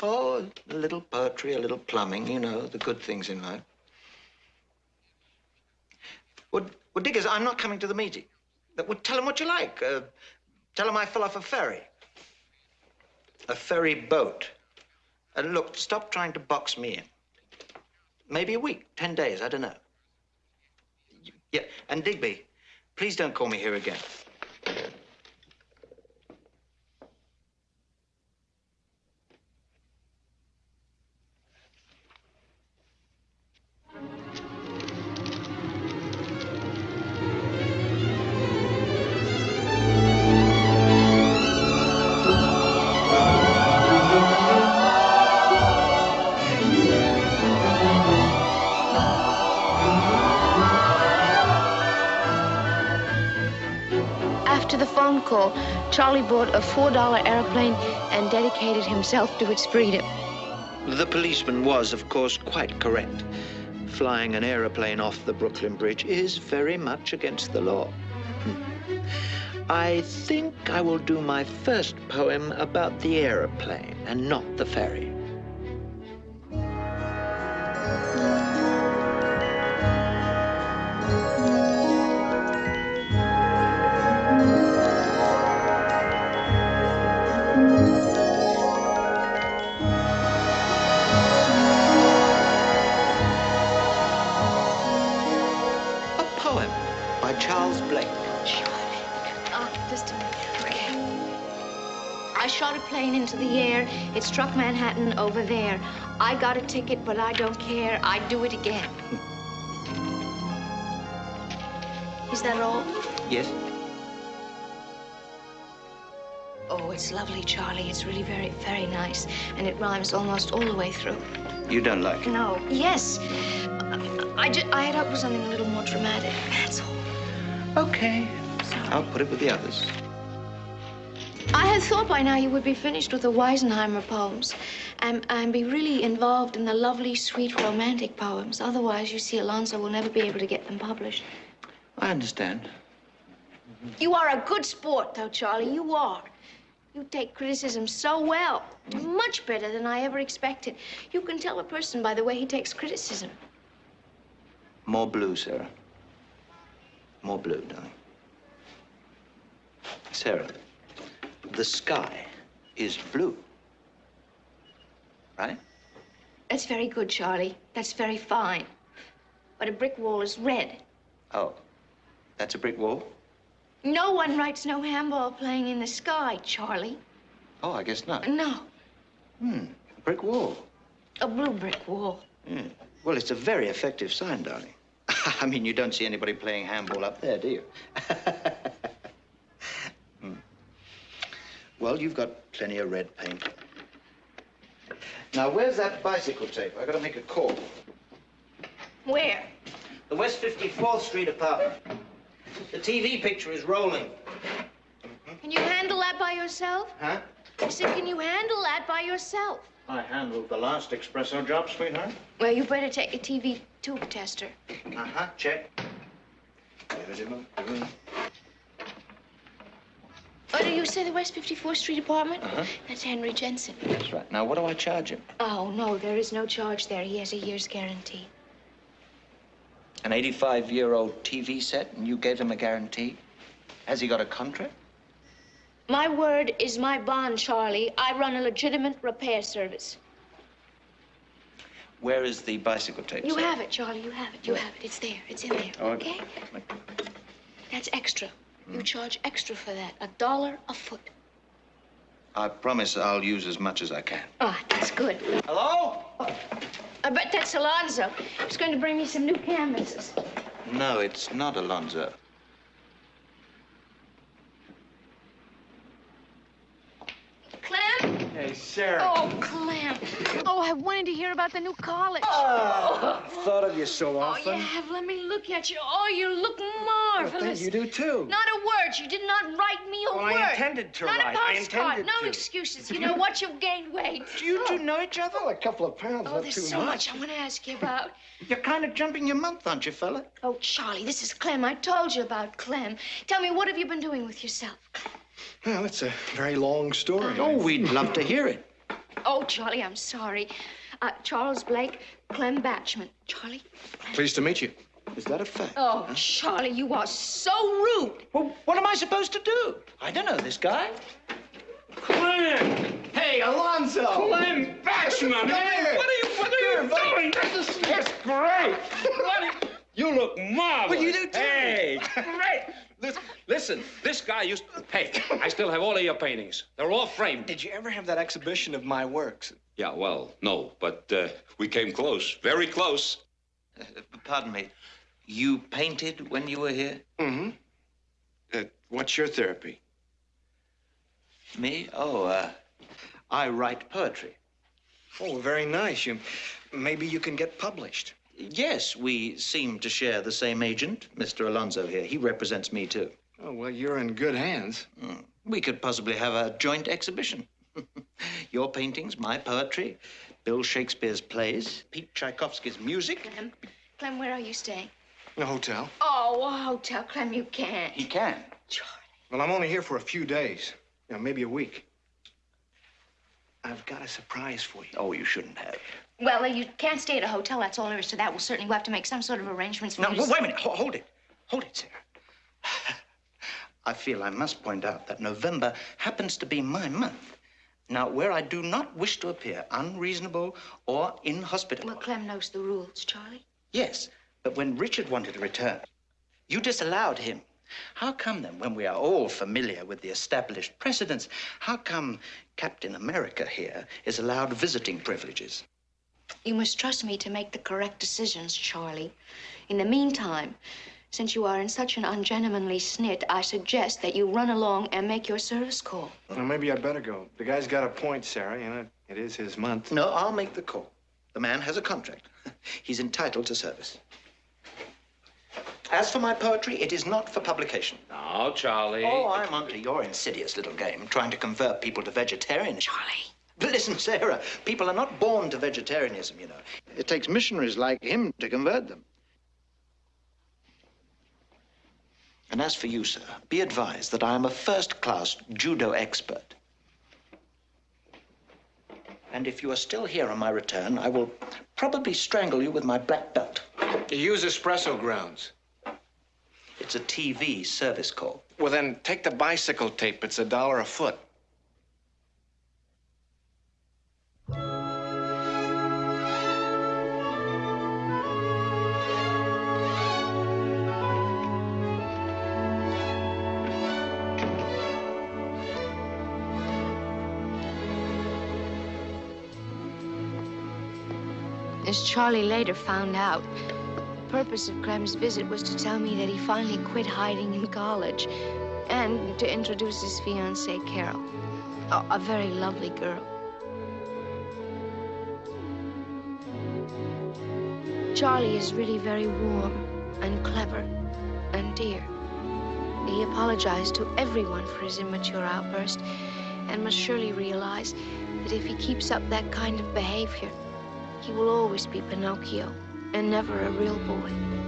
Oh, a little poetry, a little plumbing, you know, the good things in life. Well, well Diggers, I'm not coming to the meeting. Well, tell him what you like. Uh, tell him I fell off a ferry. A ferry boat. And look, stop trying to box me in. Maybe a week, ten days, I don't know. Yeah, and Digby, please don't call me here again. Call, Charlie bought a $4 airplane and dedicated himself to its freedom. The policeman was, of course, quite correct. Flying an aeroplane off the Brooklyn Bridge is very much against the law. Hmm. I think I will do my first poem about the aeroplane and not the ferry. It struck Manhattan over there. I got a ticket, but I don't care. I'd do it again. Is that all? Yes? Oh, it's lovely, Charlie. It's really very, very nice. And it rhymes almost all the way through. You don't like it? No. Yes. I, I, I had hoped for something a little more dramatic. That's all. Okay. I'll put it with the others. I thought by now you would be finished with the Weisenheimer poems and, and be really involved in the lovely, sweet, romantic poems. Otherwise, you see, Alonzo will never be able to get them published. I understand. You are a good sport, though, Charlie. You are. You take criticism so well. Much better than I ever expected. You can tell a person by the way he takes criticism. More blue, Sarah. More blue, darling. Sarah, the sky is blue. Right? That's very good, Charlie. That's very fine. But a brick wall is red. Oh, that's a brick wall? No one writes no handball playing in the sky, Charlie. Oh, I guess not. No, Hmm, a brick wall. a blue brick wall. Yeah. Well, it's a very effective sign, darling. I mean, you don't see anybody playing handball up there, do you? Well, you've got plenty of red paint. Now, where's that bicycle tape? I've gotta make a call. Where? The West 54th Street apartment. The TV picture is rolling. Can you handle that by yourself? Huh? I said, can you handle that by yourself? I handled the last espresso job, sweetheart. Well, you better take a TV tube tester. Uh-huh, check. Oh, do you say the West 54th Street apartment? Uh-huh. That's Henry Jensen. That's right. Now, what do I charge him? Oh, no, there is no charge there. He has a year's guarantee. An 85-year-old TV set, and you gave him a guarantee? Has he got a contract? My word is my bond, Charlie. I run a legitimate repair service. Where is the bicycle tape? You sir? have it, Charlie. You have it. You have it. It's there. It's in there. Oh, Okay? That's extra. You charge extra for that. A dollar a foot. I promise I'll use as much as I can. Ah, that's good. Hello? I bet that's Alonzo. He's going to bring me some new canvases. No, it's not Alonzo. Clem? Hey, Sarah. Oh, Clem. Oh, I wanted to hear about the new college. Oh, I've thought of you so Oh, often. you have. Let me look at you. Oh, you look marvelous. thank you do too. Not a word. You did not write me a oh, Well, word. I intended to Not write. a I postcard. intended no to. excuses. You know what? You've gained weight. Do you oh. two know each other? Well, a couple of pounds, Oh, there's too so much I want to ask you about. You're kind of jumping your month, aren't you, fella? Oh, Charlie, this is Clem. I told you about Clem. Tell me, what have you been doing with yourself? Well, it's a very long story. Oh, we'd love to hear it. Oh, Charlie, I'm sorry. Uh, Charles Blake, Clem Batchman. Charlie? Pleased to meet you. Is that a fact? Oh, Charlie, you are so rude. Well, what am I supposed to do? I don't know this guy. Clem! Hey, Alonzo! Clem Batchman! Come here. What are you, what are you doing? This is that's great. What you look marvelous. Well, you do too. Hey, great. Listen, listen, this guy used. to Hey, I still have all of your paintings. They're all framed. Did you ever have that exhibition of my works? Yeah, well, no, but uh, we came close, very close. Uh, pardon me. You painted when you were here? Mm-hmm. Uh, what's your therapy? Me? Oh, uh, I write poetry. Oh, very nice. You, maybe you can get published. Yes, we seem to share the same agent, Mr. Alonzo here. He represents me, too. Oh, well, you're in good hands. Mm. We could possibly have a joint exhibition. Your paintings, my poetry, Bill Shakespeare's plays, Pete Tchaikovsky's music. Clem, Clem, where are you staying? In a hotel. Oh, a hotel. Clem, you can't. He can. Charlie. Well, I'm only here for a few days. You know, maybe a week. I've got a surprise for you. Oh, you shouldn't have. Well, you can't stay at a hotel. That's all there is to that. We'll certainly have to make some sort of arrangements for No, you to- well, wait a minute. Ho- hold it. Hold it, Sarah. I feel I must point out that November happens to be my month. Now, where I do not wish to appear unreasonable or inhospitable. Well, Clem knows the rules, Charlie. Yes, but when Richard wanted to return, you disallowed him. How come then, when we are all familiar with the established precedents, how come Captain America here is allowed visiting privileges? You must trust me to make the correct decisions, Charlie. In the meantime, since you are in such an ungentlemanly snit, I suggest that you run along and make your service call. Well, maybe I'd better go. The guy's got a point, Sarah. You know, it is his month. No, I'll make the call. The man has a contract. He's entitled to service. As for my poetry, it is not for publication. No, Charlie. Oh, I'm onto your insidious little game, trying to convert people to vegetarianism. Charlie. But listen, Sarah, people are not born to vegetarianism, you know. It takes missionaries like him to convert them. And as for you, sir, be advised that I am a first-class judo expert. And if you are still here on my return, I will probably strangle you with my black belt. You use espresso grounds. It's a TV service call. Well, then take the bicycle tape. It's a dollar a foot. As Charlie later found out, the purpose of Clem's visit was to tell me that he finally quit hiding in college and to introduce his fiancée, Carol. A, a very lovely girl. Charlie is really very warm and clever and dear. He apologized to everyone for his immature outburst and must surely realize that if he keeps up that kind of behavior, he will always be Pinocchio and never a real boy.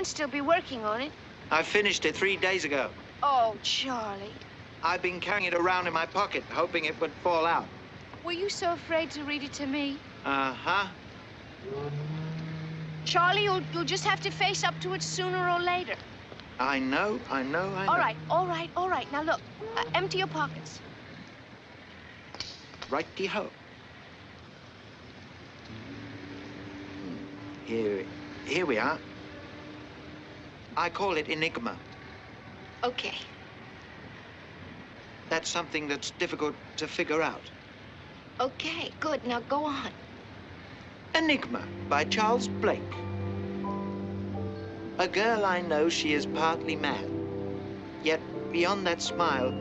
Can't still be working on it. I finished it three days ago. Oh, Charlie. I've been carrying it around in my pocket, hoping it would fall out. Were you so afraid to read it to me? Uh-huh. Charlie, you'll, you'll just have to face up to it sooner or later. I know, I know, I know. All right, all right, all right. Now look, uh, empty your pockets. Righty-ho. Here, here we are. I call it enigma. Okay. That's something that's difficult to figure out. Okay, good. Now go on. Enigma by Charles Blake. A girl I know, she is partly mad. Yet beyond that smile,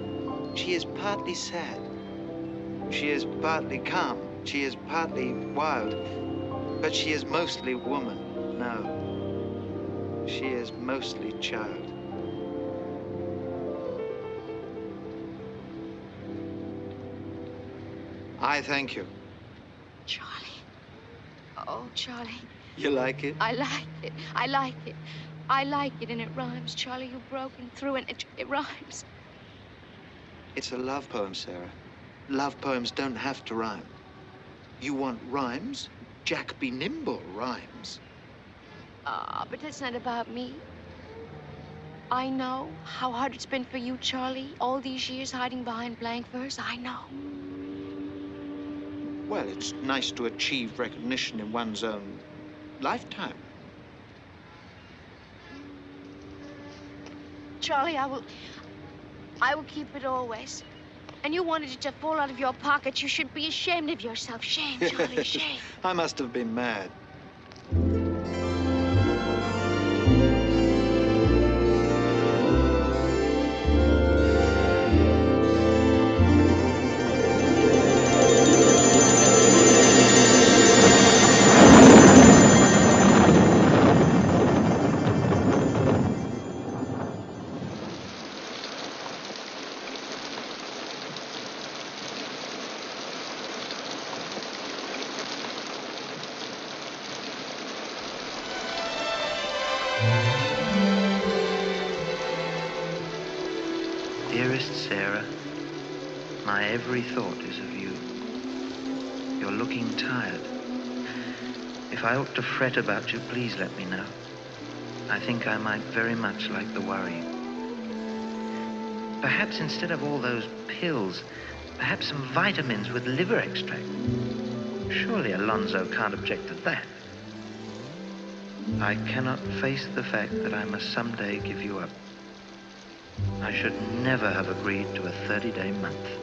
she is partly sad. She is partly calm. She is partly wild. But she is mostly woman. She is mostly child. I thank you. Charlie. Oh, Charlie. You like it? I like it. I like it. I like it, and it rhymes. Charlie, you've broken through, and it, it rhymes. It's a love poem, Sarah. Love poems don't have to rhyme. You want rhymes? Jack be nimble rhymes. Ah, but that's not about me. I know how hard it's been for you, Charlie, all these years hiding behind blank verse. I know. Well, it's nice to achieve recognition in one's own lifetime. Charlie, I will. I will keep it always. And you wanted it to fall out of your pocket. You should be ashamed of yourself. Shame, Charlie, shame. I must have been mad. To fret about you, please let me know. I think I might very much like the worry. Perhaps instead of all those pills, perhaps some vitamins with liver extract. Surely Alonzo can't object to that. I cannot face the fact that I must someday give you up. I should never have agreed to a 30-day month.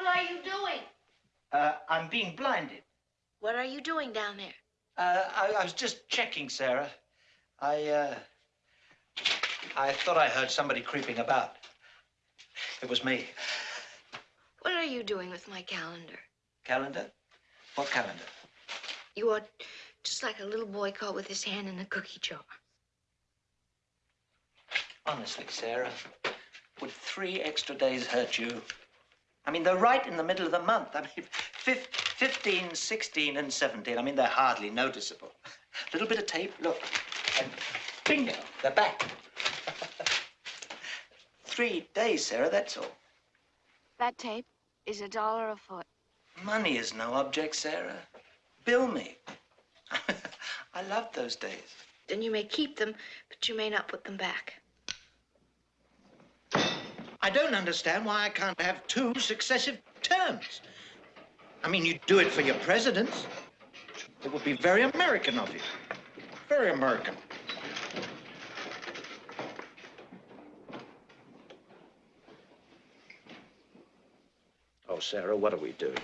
What are you doing? Uh, I'm being blinded. What are you doing down there? Uh, I, I was just checking, Sarah. I, uh, I thought I heard somebody creeping about. It was me. What are you doing with my calendar? Calendar? What calendar? You are just like a little boy caught with his hand in a cookie jar. Honestly, Sarah, would three extra days hurt you? I mean, they're right in the middle of the month. I mean, 15, 16, and 17. I mean, they're hardly noticeable. A little bit of tape, look, and bingo, they're back. Three days, Sarah, that's all. That tape is a dollar a foot. Money is no object, Sarah. Bill me. I loved those days. Then you may keep them, but you may not put them back. I don't understand why I can't have two successive terms. I mean, you do it for your presidents. It would be very American of you. Very American. Oh, Sarah, what are we doing?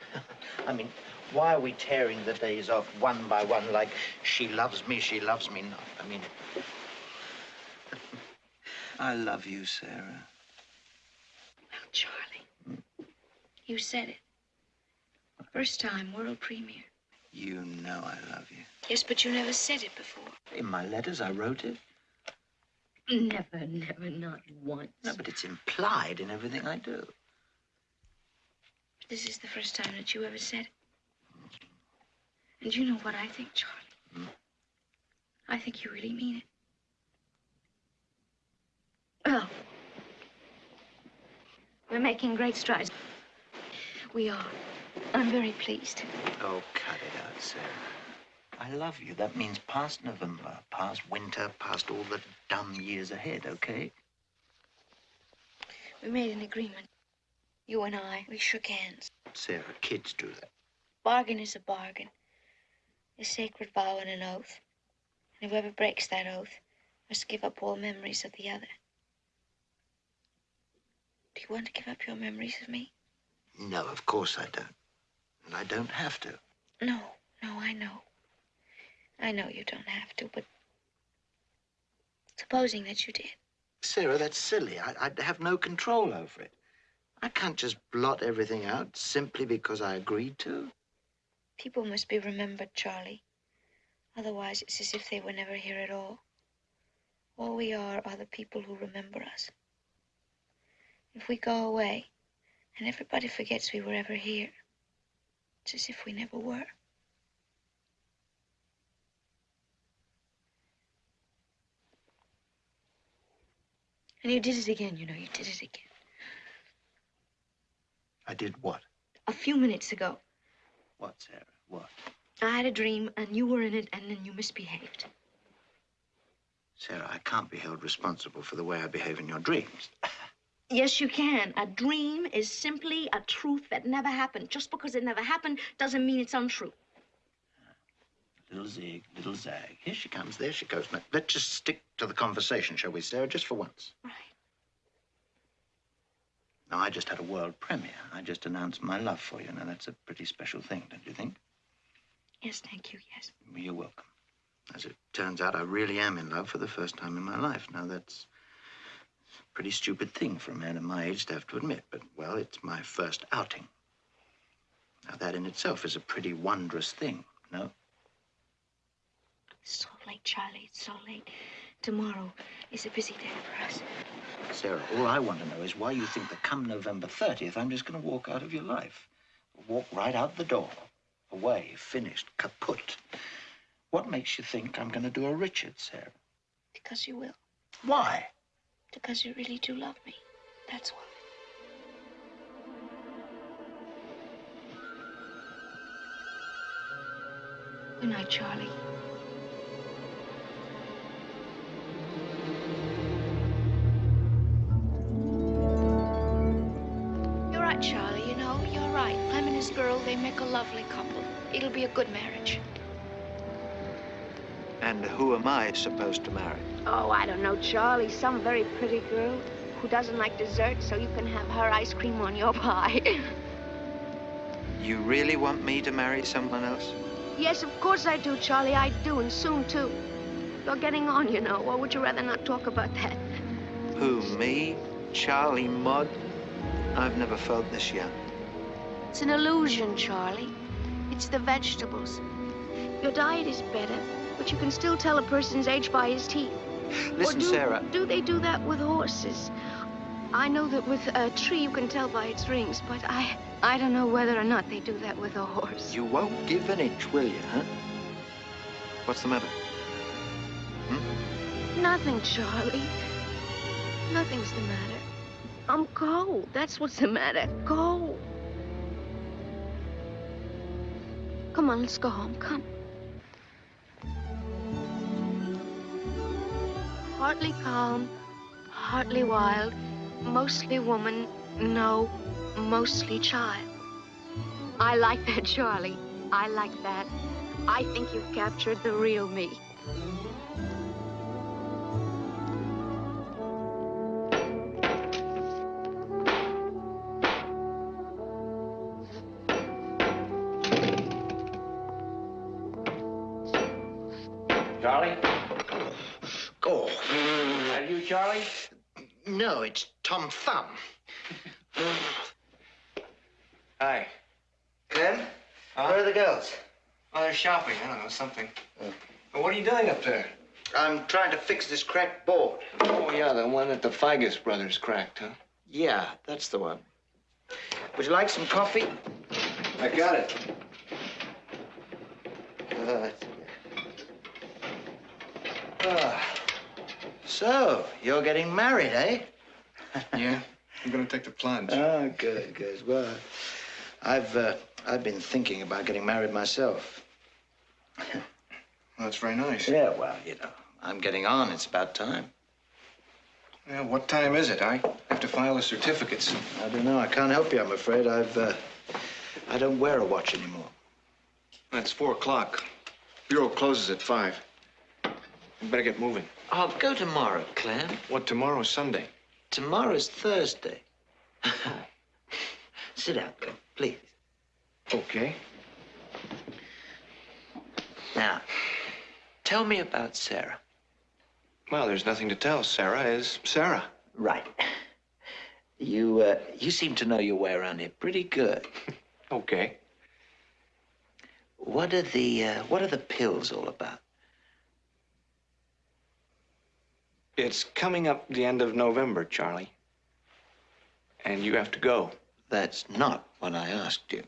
I mean, why are we tearing the days off one by one like she loves me, she loves me not? I mean, I love you, Sarah. Well, Charlie, you said it. First time, world premiere. You know I love you. Yes, but you never said it before. In my letters, I wrote it. Never, never, not once. No, but it's implied in everything I do. But This is the first time that you ever said it. And you know what I think, Charlie? Hmm? I think you really mean it. Well, we're making great strides. We are. I'm very pleased. Oh, cut it out, Sarah. I love you. That means past November, past winter, past all the dumb years ahead, okay? We made an agreement. You and I, we shook hands. Sarah, kids do that. Bargain is a bargain. A sacred vow and an oath. And whoever breaks that oath must give up all memories of the other. Do you want to give up your memories of me? No, of course I don't. And I don't have to. No, no, I know. I know you don't have to, but supposing that you did. Sarah, that's silly. I, I'd have no control over it. I can't just blot everything out simply because I agreed to. People must be remembered, Charlie. Otherwise, it's as if they were never here at all. All we are are the people who remember us. If we go away and everybody forgets we were ever here, it's as if we never were. And you did it again, you know, you did it again. I did what? A few minutes ago, What, Sarah? What? I had a dream and you were in it and then you misbehaved. Sarah, I can't be held responsible for the way I behave in your dreams. Yes, you can. A dream is simply a truth that never happened. Just because it never happened doesn't mean it's untrue. Little zig, little zag. Here she comes, there she goes. Now, let's just stick to the conversation, shall we, Sarah, just for once? Right. Now, I just had a world premiere. I just announced my love for you. Now, that's a pretty special thing, don't you think? Yes, thank you, yes. You're welcome. As it turns out, I really am in love for the first time in my life. Now, that's pretty stupid thing for a man of my age to have to admit, but, well, it's my first outing. Now, that in itself is a pretty wondrous thing, no? It's so late, Charlie. It's so late. Tomorrow is a busy day for us. Sarah, all I want to know is why you think that come November 30th, I'm just going to walk out of your life. Walk right out the door. Away, finished, kaput. What makes you think I'm going to do a Richard, Sarah? Because you will. Why? Because you really do love me. That's why. Good night, Charlie. You're right, Charlie. You know, you're right. Clem and his girl, they make a lovely couple. It'll be a good marriage. And who am I supposed to marry? Oh, I don't know, Charlie. Some very pretty girl who doesn't like dessert, so you can have her ice cream on your pie. You really want me to marry someone else? yes, of course I do, Charlie. I do, and soon, too. You're getting on, you know, or would you rather not talk about that? Who, me? Charlie Mudd? I've never felt this yet. It's an illusion, Charlie. It's the vegetables. Your diet is better, but you can still tell a person's age by his teeth. Listen, do, Sarah. Do they do that with horses? I know that with a tree you can tell by its rings, but I, I don't know whether or not they do that with a horse. You won't give an inch, will you, huh? What's the matter? Hmm? Nothing, Charlie. Nothing's the matter. I'm cold. That's what's the matter. Cold. Come on, let's go home. Come. Partly calm, partly wild, mostly woman, no, mostly child. I like that, Charlie. I like that. I think you've captured the real me. No, it's Tom Thumb. Hi. Clem? Where are the girls? Oh, they're shopping. I don't know, something. Well, what are you doing up there? I'm trying to fix this cracked board. Oh, yeah, the one that the Figus brothers cracked, huh? Yeah, that's the one. Would you like some coffee? I got it. Uh, ah. so, you're getting married, eh? Yeah, I'm gonna take the plunge. Oh, good, good. Well, I've uh, I've been thinking about getting married myself. Well, that's very nice. Yeah, well, you know, I'm getting on. It's about time. Yeah, what time is it? I have to file the certificates. I don't know. I can't help you. I'm afraid. I've uh, I don't wear a watch anymore. That's four o'clock. Bureau closes at five. You better get moving. I'll go tomorrow, Clem. What, tomorrow's Sunday? Tomorrow's Thursday. Sit down, Clem, please. Okay. Now, tell me about Sarah. Well, there's nothing to tell. Sarah is Sarah. Right. You, uh, you seem to know your way around here pretty good. Okay. What are the, uh, what are the pills all about? It's coming up the end of November, Charlie. And you have to go. That's not what I asked you.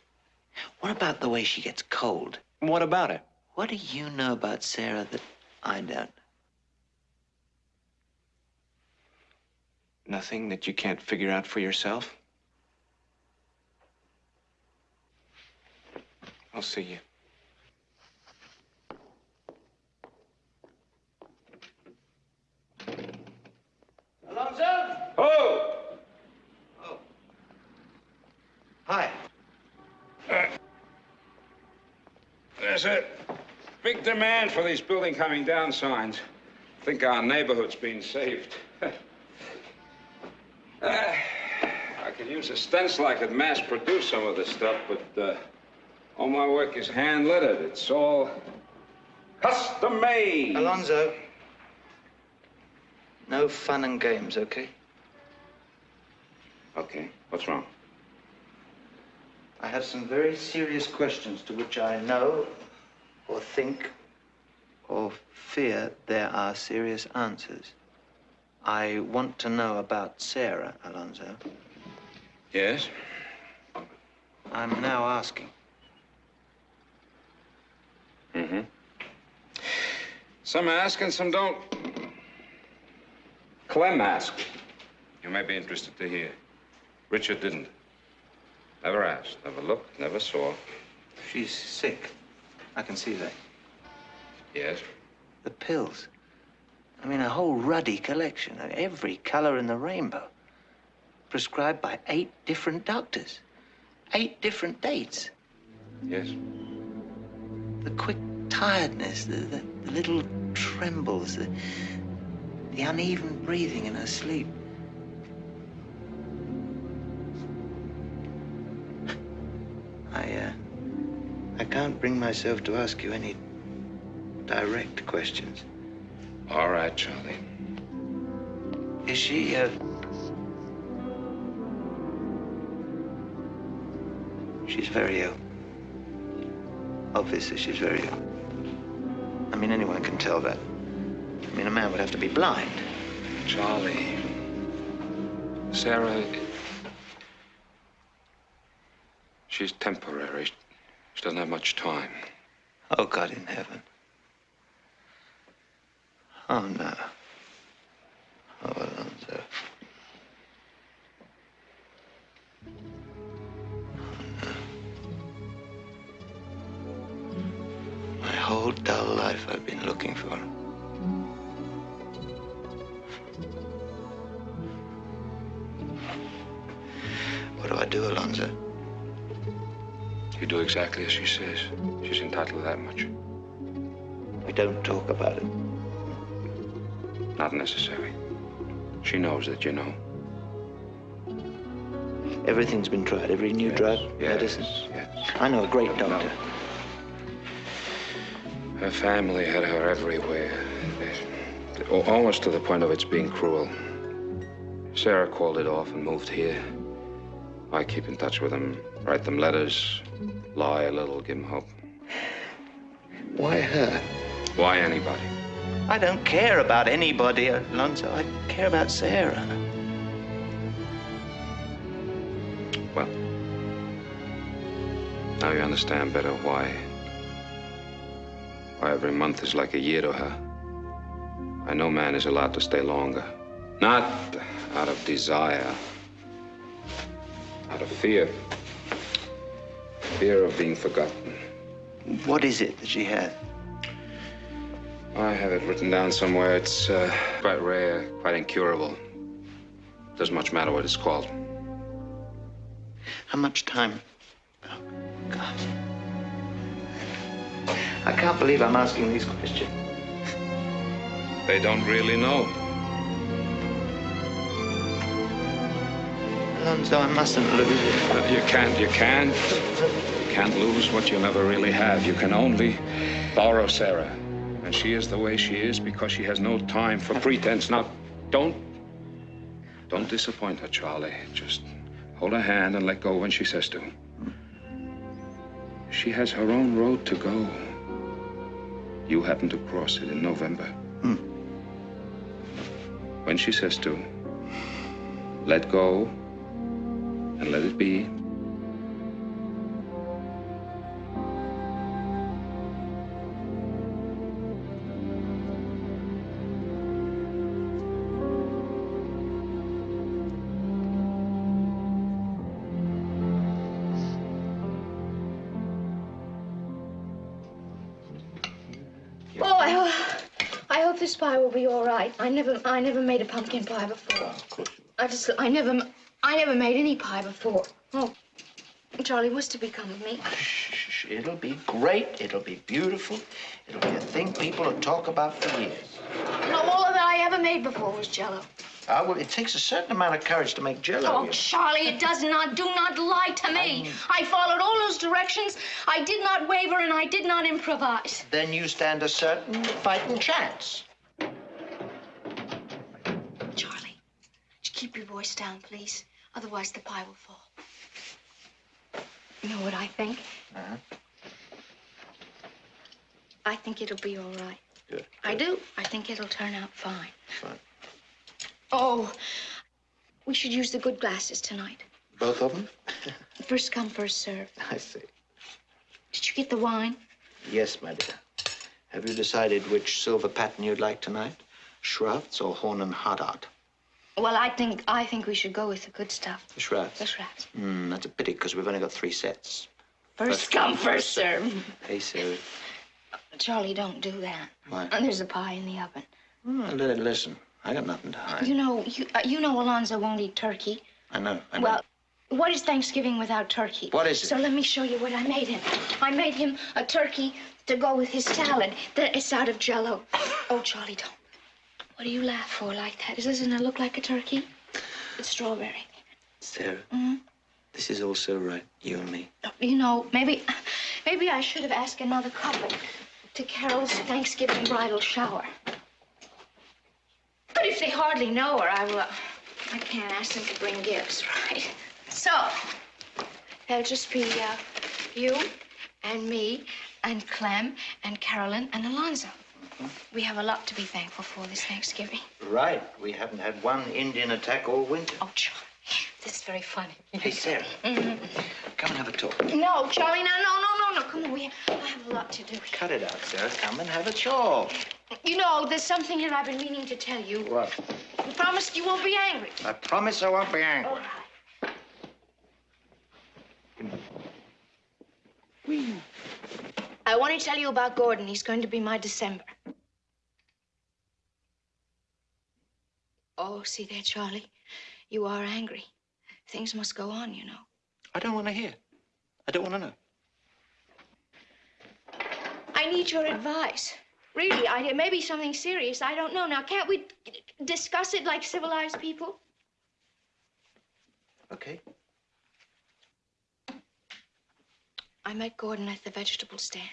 What about the way she gets cold? What about it? What do you know about Sarah that I don't? Nothing that you can't figure out for yourself? I'll see you. Alonzo? Oh! Hi. There's a big demand for these building coming down signs. I Think our neighborhood's being saved. Uh, I could use a stencil. I could mass produce some of this stuff, but uh, all my work is hand lettered. It's all custom made. Alonzo. No fun and games, okay? Okay, what's wrong? I have some very serious questions to which I know, or think, or fear there are serious answers. I want to know about Sarah, Alonzo. Yes? I'm now asking. Mm-hmm. Some ask and some don't. Clem asked. You may be interested to hear. Richard didn't. Never asked, never looked, never saw. She's sick. I can see that. Yes? The pills. I mean, a whole ruddy collection, of every color in the rainbow. Prescribed by eight different doctors. Eight different dates. Yes. The quick tiredness, the, the, the little trembles, the, the uneven breathing in her sleep. Can't bring myself to ask you any direct questions. All right, Charlie. Is she, uh... She's very ill. Obviously, she's very ill. I mean, anyone can tell that. I mean, a man would have to be blind. Charlie. Sarah. She's temporary. She doesn't have much time. Oh, God in heaven. Oh, no. Oh, Alonzo. Oh. My whole dull life I've been looking for. What do I do, Alonzo? You do exactly as she says. She's entitled to that much. We don't talk about it. Not necessary. She knows that you know. Everything's been tried. Every new drug, medicine. Yes. I know a great doctor. Her family had her everywhere. They- Almost to the point of its being cruel. Sarah called it off and moved here. I keep in touch with them, write them letters, lie a little, give them hope. Why her? Why anybody? I don't care about anybody, Alonzo. I care about Sarah. Well, now you understand better why. Why every month is like a year to her. Why no man is allowed to stay longer. Not out of desire, out of fear. Fear of being forgotten. What is it that she has? I have it written down somewhere. It's uh, quite rare, quite incurable. Doesn't much matter what it's called. How much time? Oh, God. I can't believe I'm asking these questions. They don't really know. Alonzo, I mustn't lose it. You can't, you can't. You can't lose what you never really have. You can only borrow Sarah. And she is the way she is because she has no time for pretense. Now, don't. Don't disappoint her, Charlie. Just hold her hand and let go when she says to. She has her own road to go. You happen to cross it in November. Hmm. When she says to, let go and let it be. Oh, I, ho- I hope this pie will be all right. I never, I never made a pumpkin pie before. Oh, of course. I just, I never, I never made any pie before. Oh, Charlie, what's to become of me? Shh, It'll be great. It'll be beautiful. It'll be a thing people will talk about for years. No, all that I ever made before was Jello. Ah, well, it takes a certain amount of courage to make jello. Oh. Charlie, it does not, do not lie to me. I followed all those directions. I did not waver and I did not improvise. Then you stand a certain fighting chance. Charlie, just keep your voice down, please. Otherwise, the pie will fall. You know what I think? Uh-huh. I think it'll be all right. Good. I do. I think it'll turn out fine. Fine. Oh, we should use the good glasses tonight. Both of them? First come, first serve. I see. Did you get the wine? Yes, my dear. Have you decided which silver pattern you'd like tonight? Schrafft's or Horn and Hardart? Well, I think I think we should go with the good stuff. The Schrafft's. The Schrafft's. Hmm, that's a pity because we've only got three sets. First come, first serve. Hey, Sarah. Charlie, don't do that. Why? And there's a pie in the oven. Oh, li- listen, I got nothing to hide. You know, you uh, you know Alonzo won't eat turkey. I know. I know. Well, what is Thanksgiving without turkey? What is it? So let me show you what I made him. I made him a turkey to go with his salad. That is out of Jello. Oh, Charlie, don't. What do you laugh for like that? Doesn't it look like a turkey? It's strawberry. Sarah, Mhm. this is all so right, you and me. You know, maybe, maybe I should have asked another couple to Carol's Thanksgiving bridal shower. But if they hardly know her, I will. I can't ask them to bring gifts, right? So, there'll just be uh, you and me and Clem and Carolyn and Alonzo. We have a lot to be thankful for this Thanksgiving. Right. We haven't had one Indian attack all winter. Oh, Charlie, this is very funny. Hey, Sarah, Mhm. come and have a talk. No, Charlie, no, no, no, no, no. Come on, we I have a lot to do. Cut it out, Sarah. Come and have a talk. You know, there's something that I've been meaning to tell you. What? You promised you won't be angry. I promise I won't be angry. All right. I want to tell you about Gordon. He's going to be my December. Oh, see there, Charlie. You are angry. Things must go on, you know. I don't want to hear. I don't want to know. I need your advice. Really, I, it may be something serious. I don't know. Now, can't we discuss it like civilized people? Okay. I met Gordon at the vegetable stand.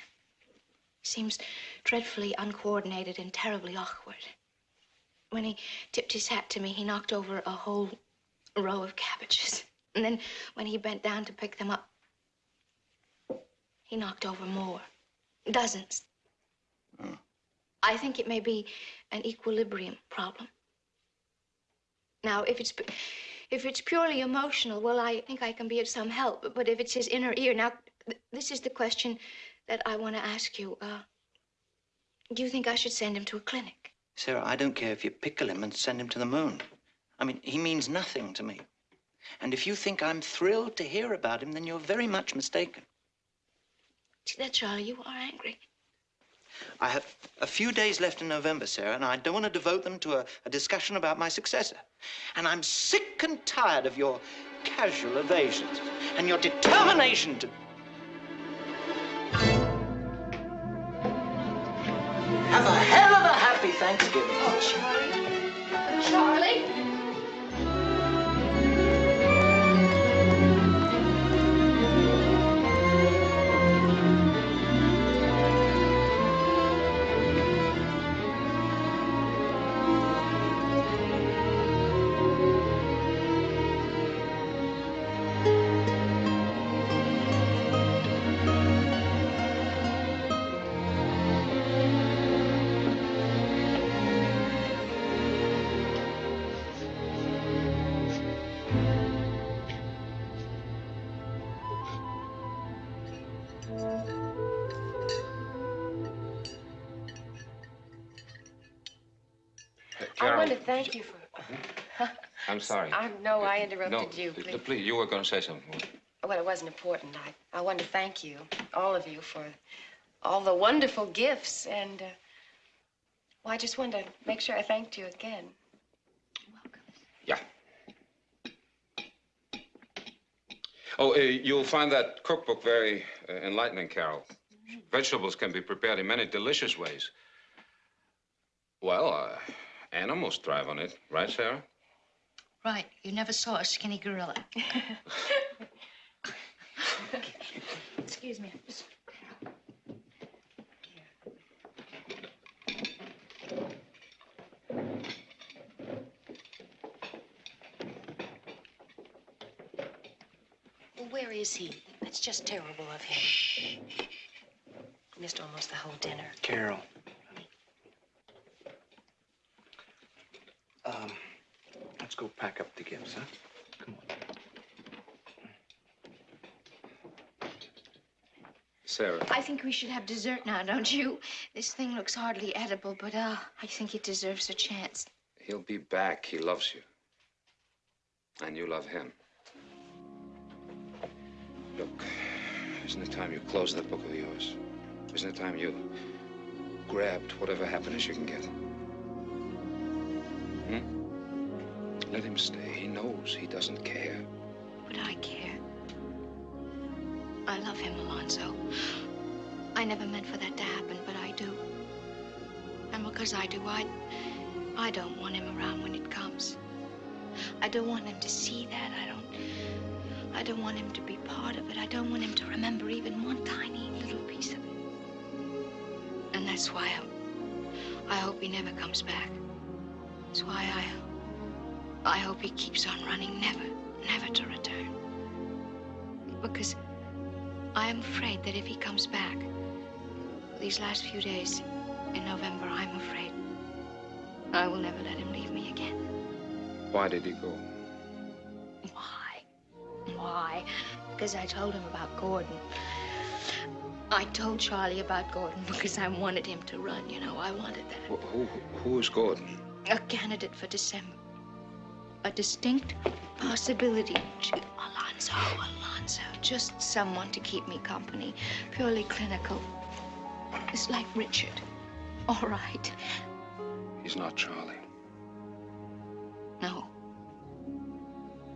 He seems dreadfully uncoordinated and terribly awkward. When he tipped his hat to me, he knocked over a whole row of cabbages. And then when he bent down to pick them up, he knocked over more. Dozens. Hmm. I think it may be an equilibrium problem. Now, if it's if it's purely emotional, well, I think I can be of some help. But if it's his inner ear, now, this is the question that I want to ask you. Uh, do you think I should send him to a clinic? Sarah, I don't care if you pickle him and send him to the moon. I mean, he means nothing to me. And if you think I'm thrilled to hear about him, then you're very much mistaken. See that, Charlie? You are angry. I have a few days left in November, Sarah, and I don't want to devote them to a, a discussion about my successor. And I'm sick and tired of your casual evasions and your determination to. Thank you for. I'm sorry. I know I interrupted no, you. Please. please, you were going to say something. Well, it wasn't important. I, I want to thank you, all of you, for all the wonderful gifts. And, uh, well, I just wanted to make sure I thanked you again. You're welcome. Yeah. Oh, uh, you'll find that cookbook very uh, enlightening, Carol. Vegetables can be prepared in many delicious ways. Well, uh, animals thrive on it, right, Sarah? Right. You never saw a skinny gorilla. Excuse me. Well, where is he? That's just terrible of him. Missed almost the whole dinner. Carol. Um, let's go pack up the gifts, huh? Come on. Sarah. I think we should have dessert now, don't you? This thing looks hardly edible, but uh, I think it deserves a chance. He'll be back. He loves you. And you love him. Look, isn't it time you closed that book of yours? Isn't it time you grabbed whatever happiness you can get? Let him stay. He knows he doesn't care. But I care. I love him, Alonzo. I never meant for that to happen, but I do. And because I do, I, I don't want him around when it comes. I don't want him to see that. I don't. I don't want him to be part of it. I don't want him to remember even one tiny little piece of it. And that's why I, I hope he never comes back. That's why I, I hope he keeps on running, never, never to return. Because I am afraid that if he comes back, these last few days in November, I'm afraid I will never let him leave me again. Why did he go? Why? Why? Because I told him about Gordon. I told Charlie about Gordon because I wanted him to run, you know. I wanted that. Who, who, who is Gordon? A candidate for December. A distinct possibility. to- Alonzo, Alonzo. Just someone to keep me company. Purely clinical. It's like Richard. All right. He's not Charlie. No.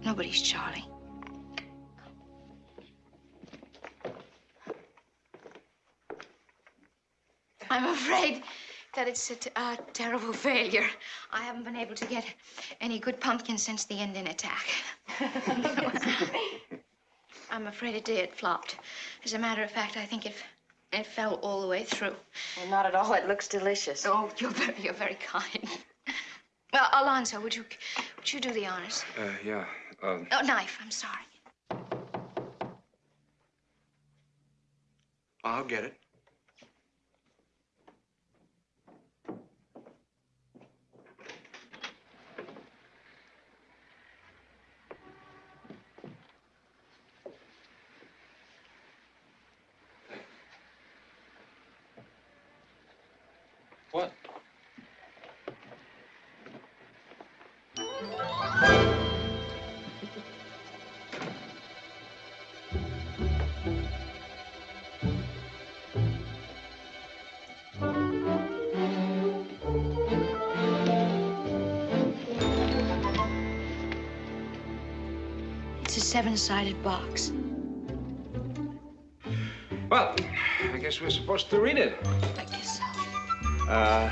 Nobody's Charlie. I'm afraid that it's a t- a terrible failure. I haven't been able to get any good pumpkin since the Indian attack. I'm afraid it did. flopped. As a matter of fact, I think it it fell all the way through. Well, not at all. It looks delicious. Oh, you're very you're very kind. Well, Alonzo, would you would you do the honors? Uh, yeah. Um, Oh, knife. I'm sorry. I'll get it. Seven-sided box. Well, I guess we're supposed to read it. I guess so. Uh,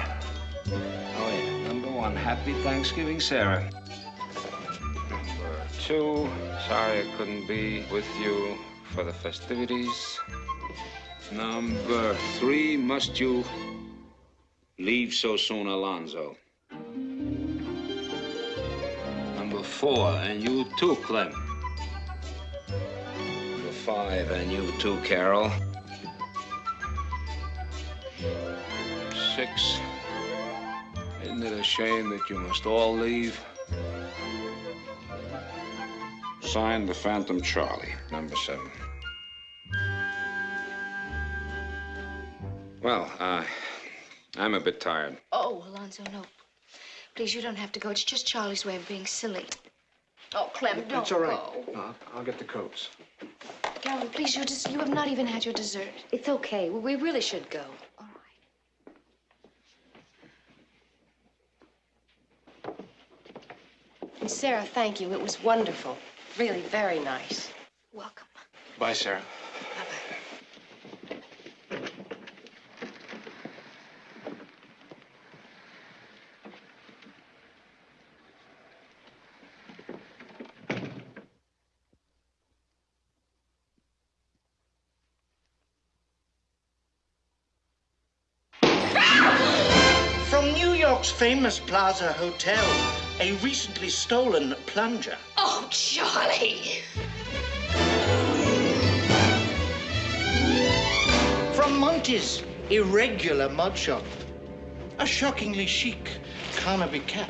oh yeah, number one, Happy Thanksgiving, Sarah. Number two, sorry I couldn't be with you for the festivities. Number three, must you leave so soon, Alonzo? Number four, and you too, Clem. Number five, and you too, Carol. Six. Isn't it a shame that you must all leave? Signed the Phantom Charlie, number seven. Well, uh, I'm a bit tired. Oh, Alonzo, no. Please, you don't have to go. It's just Charlie's way of being silly. Oh, Clem, don't That's all right. go. I'll, I'll get the coats. Carolyn, please, you just you have not even had your dessert. It's okay. We really should go. And Sarah, thank you. It was wonderful. Really very nice. Welcome. Bye, Sarah. From New York's famous Plaza Hotel, a recently stolen plunger. Oh, Charlie. From Monty's irregular mud shop, a shockingly chic Carnaby cap.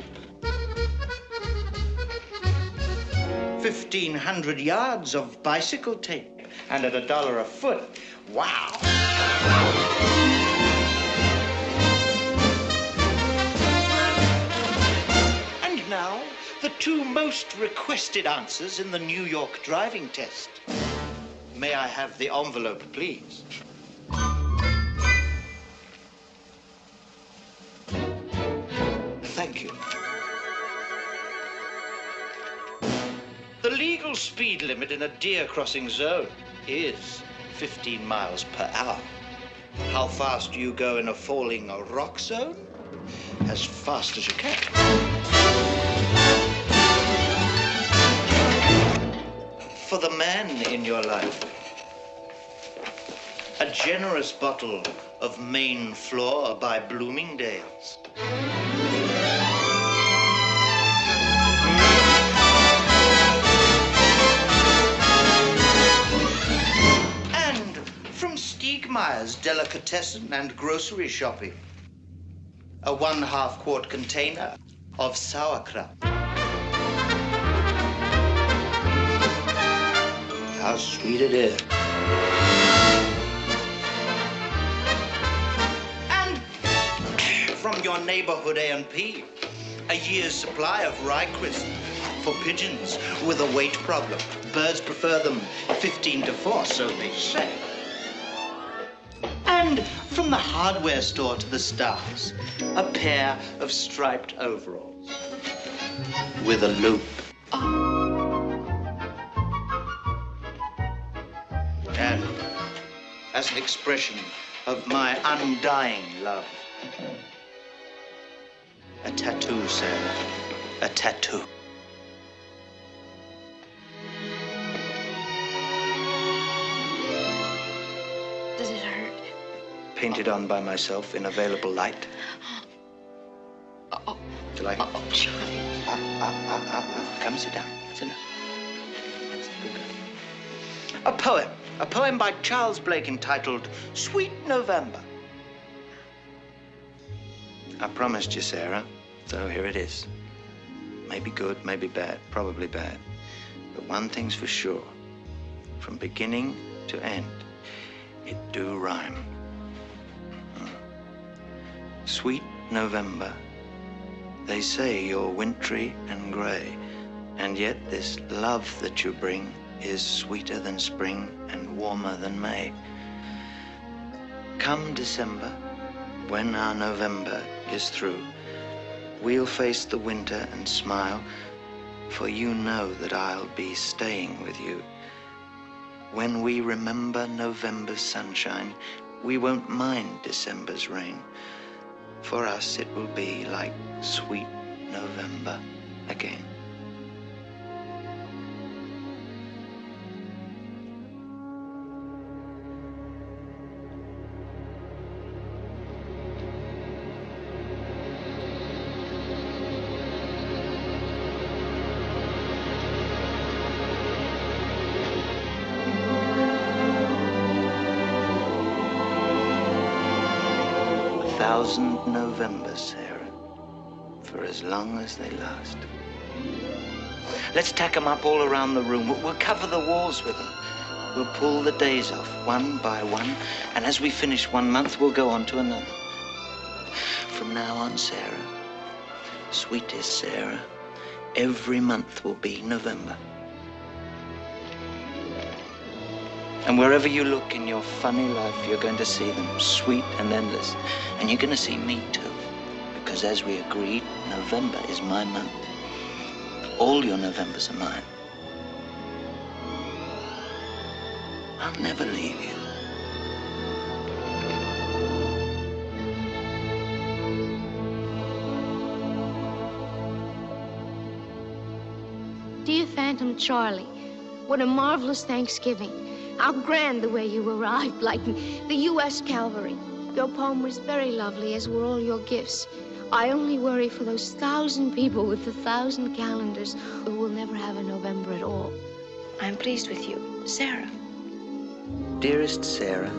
1,500 yards of bicycle tape, and at a dollar a foot. Wow. Two most requested answers in the New York driving test. May I have the envelope, please? Thank you. The legal speed limit in a deer crossing zone is 15 miles per hour. How fast do you go in a falling rock zone? As fast as you can. In your life, a generous bottle of Main Floor by Bloomingdale's. And from Stiegmeier's Delicatessen and Grocery Shopping, a one half quart container of sauerkraut. How sweet it is. And from your neighborhood A&P, a year's supply of rye crisp for pigeons with a weight problem. Birds prefer them 15 to 4, so they say. And from the hardware store to the stars, a pair of striped overalls with a loop. Ah. And as an expression of my undying love, A tattoo, sir. A tattoo. Does it hurt? Painted on by myself in available light. Oh, Do you like it? oh, Charlie. Ah, ah, ah, ah, ah. Come sit down. Sit down. That's a good girl. A poem. A poem by Charles Blake entitled Sweet November. I promised you, Sarah, so here it is. Maybe good, maybe bad, probably bad. But one thing's for sure. From beginning to end, it do rhyme. Hmm. Sweet November. They say you're wintry and gray, and yet this love that you bring is sweeter than spring and warmer than May. Come December, when our November is through, we'll face the winter and smile, for you know that I'll be staying with you. When we remember November's sunshine, we won't mind December's rain. For us, it will be like sweet November again. Sarah, for as long as they last. Let's tack 'em up all around the room. We'll, cover the walls with them. We'll pull the days off one by one, and as we finish one month, we'll go on to another. From now on, Sarah, sweetest Sarah, every month will be November. And wherever you look in your funny life, you're going to see them sweet and endless. And you're going to see me too. Because as we agreed, November is my month. All your Novembers are mine. I'll never leave you. Dear Phantom Charlie, what a marvelous Thanksgiving. How grand the way you arrived, like the U.S. Cavalry. Your poem was very lovely, as were all your gifts. I only worry for those thousand people with the thousand calendars who will never have a November at all. I'm pleased with you, Sarah. Dearest Sarah,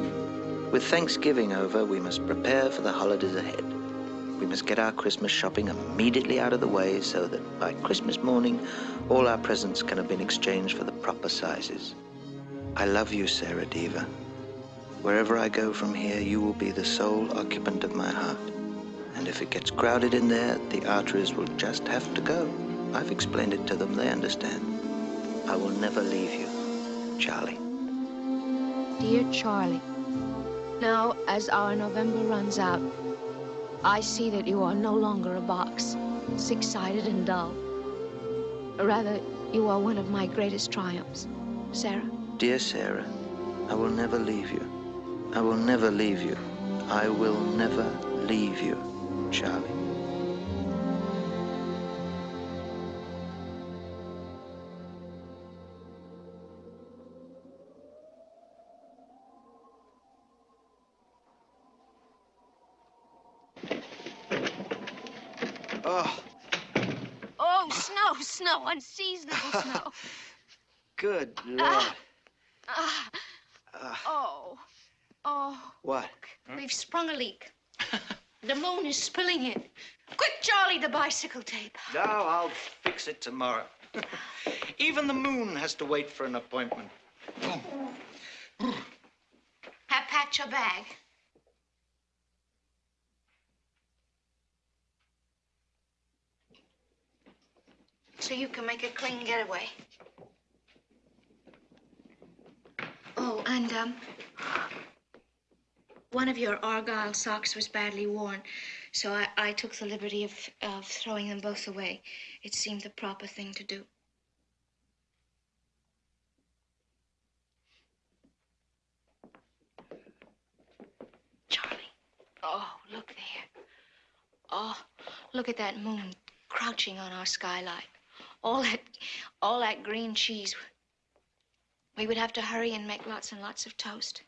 with Thanksgiving over, we must prepare for the holidays ahead. We must get our Christmas shopping immediately out of the way so that by Christmas morning, all our presents can have been exchanged for the proper sizes. I love you, Sarah Deever. Wherever I go from here, you will be the sole occupant of my heart. And if it gets crowded in there, the arteries will just have to go. I've explained it to them, they understand. I will never leave you, Charlie. Dear Charlie, now as our November runs out, I see that you are no longer a box, six-sided and dull. Rather, you are one of my greatest triumphs. Sarah? Dear Sarah, I will never leave you. I will never leave you. I will never leave you, Charlie. Oh, Oh, snow, snow, unseasonable snow. good Lord. Ah, ah, Ah, oh, oh. what? We've sprung a leak. the moon is spilling in. Quick, Charlie, the bicycle tape. No, I'll fix it tomorrow. Even the moon has to wait for an appointment. Have packed your bag. So you can make a clean getaway. Oh, and, um, one of your Argyle socks was badly worn, so I, I took the liberty of, of throwing them both away. It seemed the proper thing to do. Charlie. Oh, look there. Oh, Look at that moon crouching on our skylight. All that, all that green cheese. We would have to hurry and make lots and lots of toast.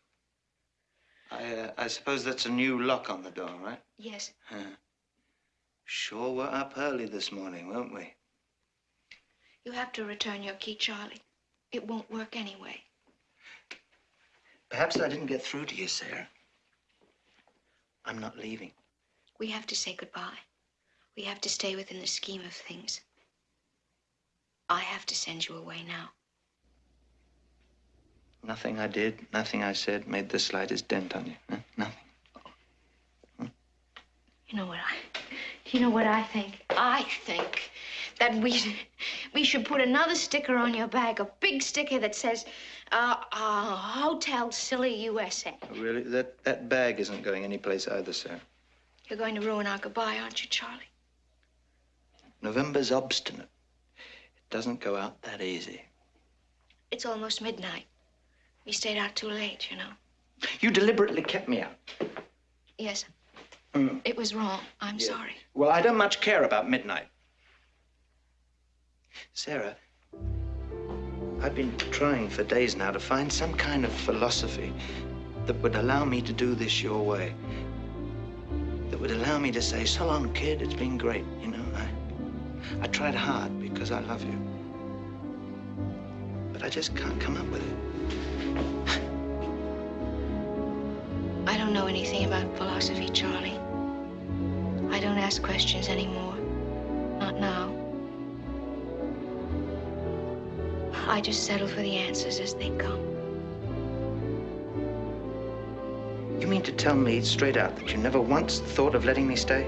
I, uh, I suppose that's a new lock on the door, right? Yes. Huh. Sure were up early this morning, weren't we? You have to return your key, Charlie. It won't work anyway. Perhaps I didn't get through to you, Sarah. I'm not leaving. We have to say goodbye. We have to stay within the scheme of things. I have to send you away now. Nothing I did, nothing I said made the slightest dent on you. Huh? Nothing. You know what I you know what I think? I think that we we should put another sticker on your bag, a big sticker that says uh, uh, Hotel Silly USA. Really? That, that bag isn't going anyplace either, Sarah. You're going to ruin our goodbye, aren't you, Charlie? November's obstinate. It doesn't go out that easy. It's almost midnight. We stayed out too late, you know. You deliberately kept me out. Yes, Mm. it was wrong. I'm Yeah. sorry. Well, I don't much care about midnight. Sarah, I've been trying for days now to find some kind of philosophy that would allow me to do this your way. That would allow me to say, so long, kid, it's been great. You know, I, I tried hard because I love you. But I just can't come up with it. I don't know anything about philosophy, Charlie. I don't ask questions anymore. Not now. I just settle for the answers as they come. You mean to tell me straight out that you never once thought of letting me stay?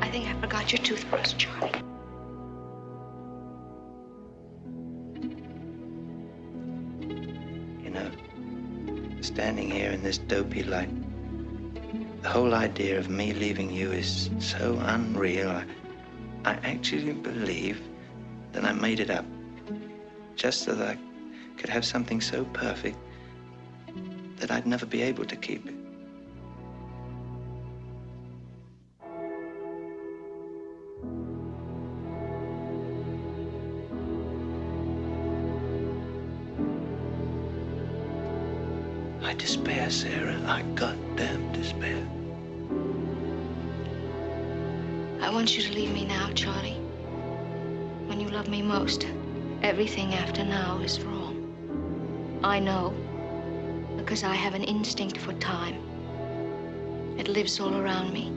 I think I forgot your toothbrush, Charlie. Standing here in this dopey light, the whole idea of me leaving you is so unreal. I, I actually believe that I made it up just so that I could have something so perfect that I'd never be able to keep it. Sarah. I goddamn despair. I want you to leave me now, Charlie. When you love me most, everything after now is wrong. I know, because I have an instinct for time. It lives all around me.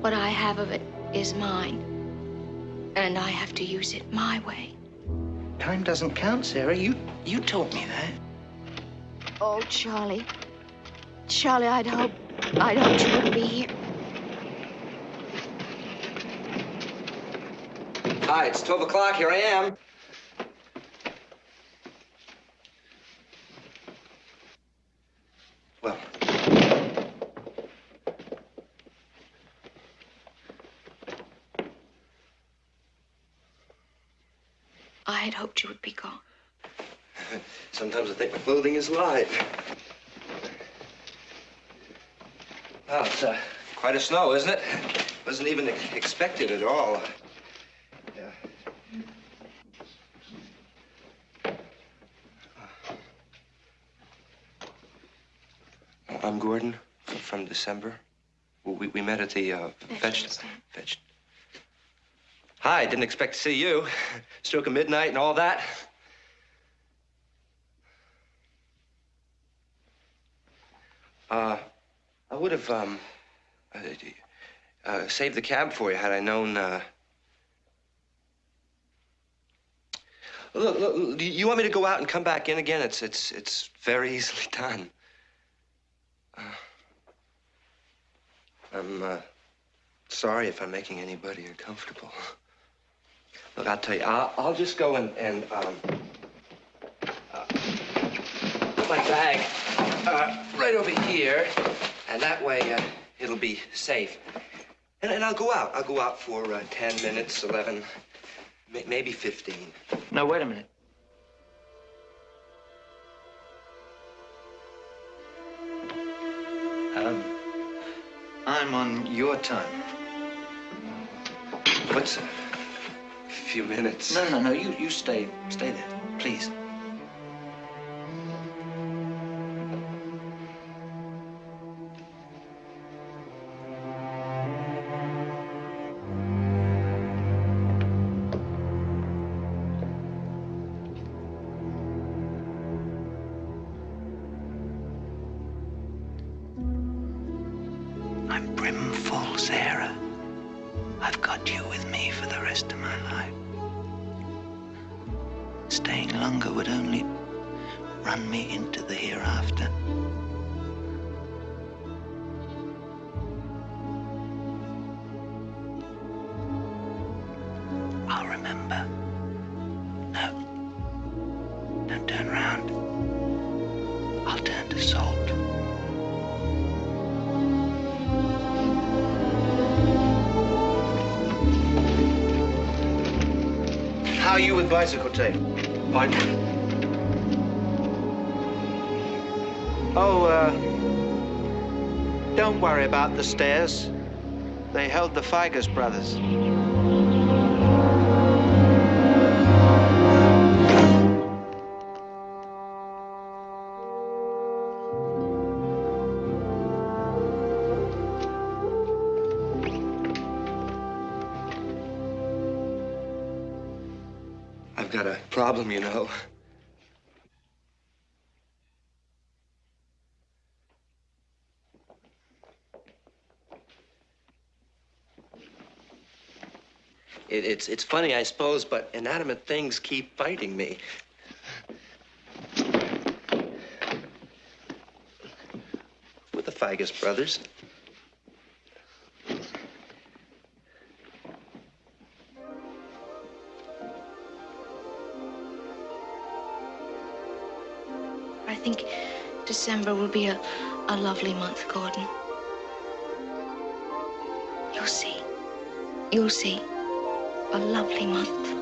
What I have of it is mine, and I have to use it my way. Time doesn't count, Sarah. You you taught me that. Oh, Charlie. Charlie, I'd hope, I'd hoped you would be here. Hi, it's 12 o'clock. Here I am. Well, I had hoped you would be gone. sometimes I think my clothing is light. Wow, it's uh, quite a snow, isn't it? Wasn't even expected at all. Yeah. I'm Gordon from December. We, we met at the uh, veg- veg- Hi, didn't expect to see you. Stroke of midnight and all that. Uh, I would have um, uh, uh, saved the cab for you had I known. Uh... Look, look, you want me to go out and come back in again? It's it's it's very easily done. Uh, I'm uh, sorry if I'm making anybody uncomfortable. Look, I'll tell you, I'll, I'll just go and, and um, uh, my bag uh, right over here, and that way uh, it'll be safe. And, and, I'll go out. I'll go out for uh, 10 minutes, 11, maybe 15. Now, wait a minute. Um, I'm on your time. What's? A few minutes. No, no, no. You, you stay, stay there, please. the stairs, they held the Figus brothers. I've got a problem, you know. It's, it's funny, I suppose, but inanimate things keep biting me. With the Figus brothers. I think December will be a, a lovely month, Gordon. You'll see. You'll see a lovely month.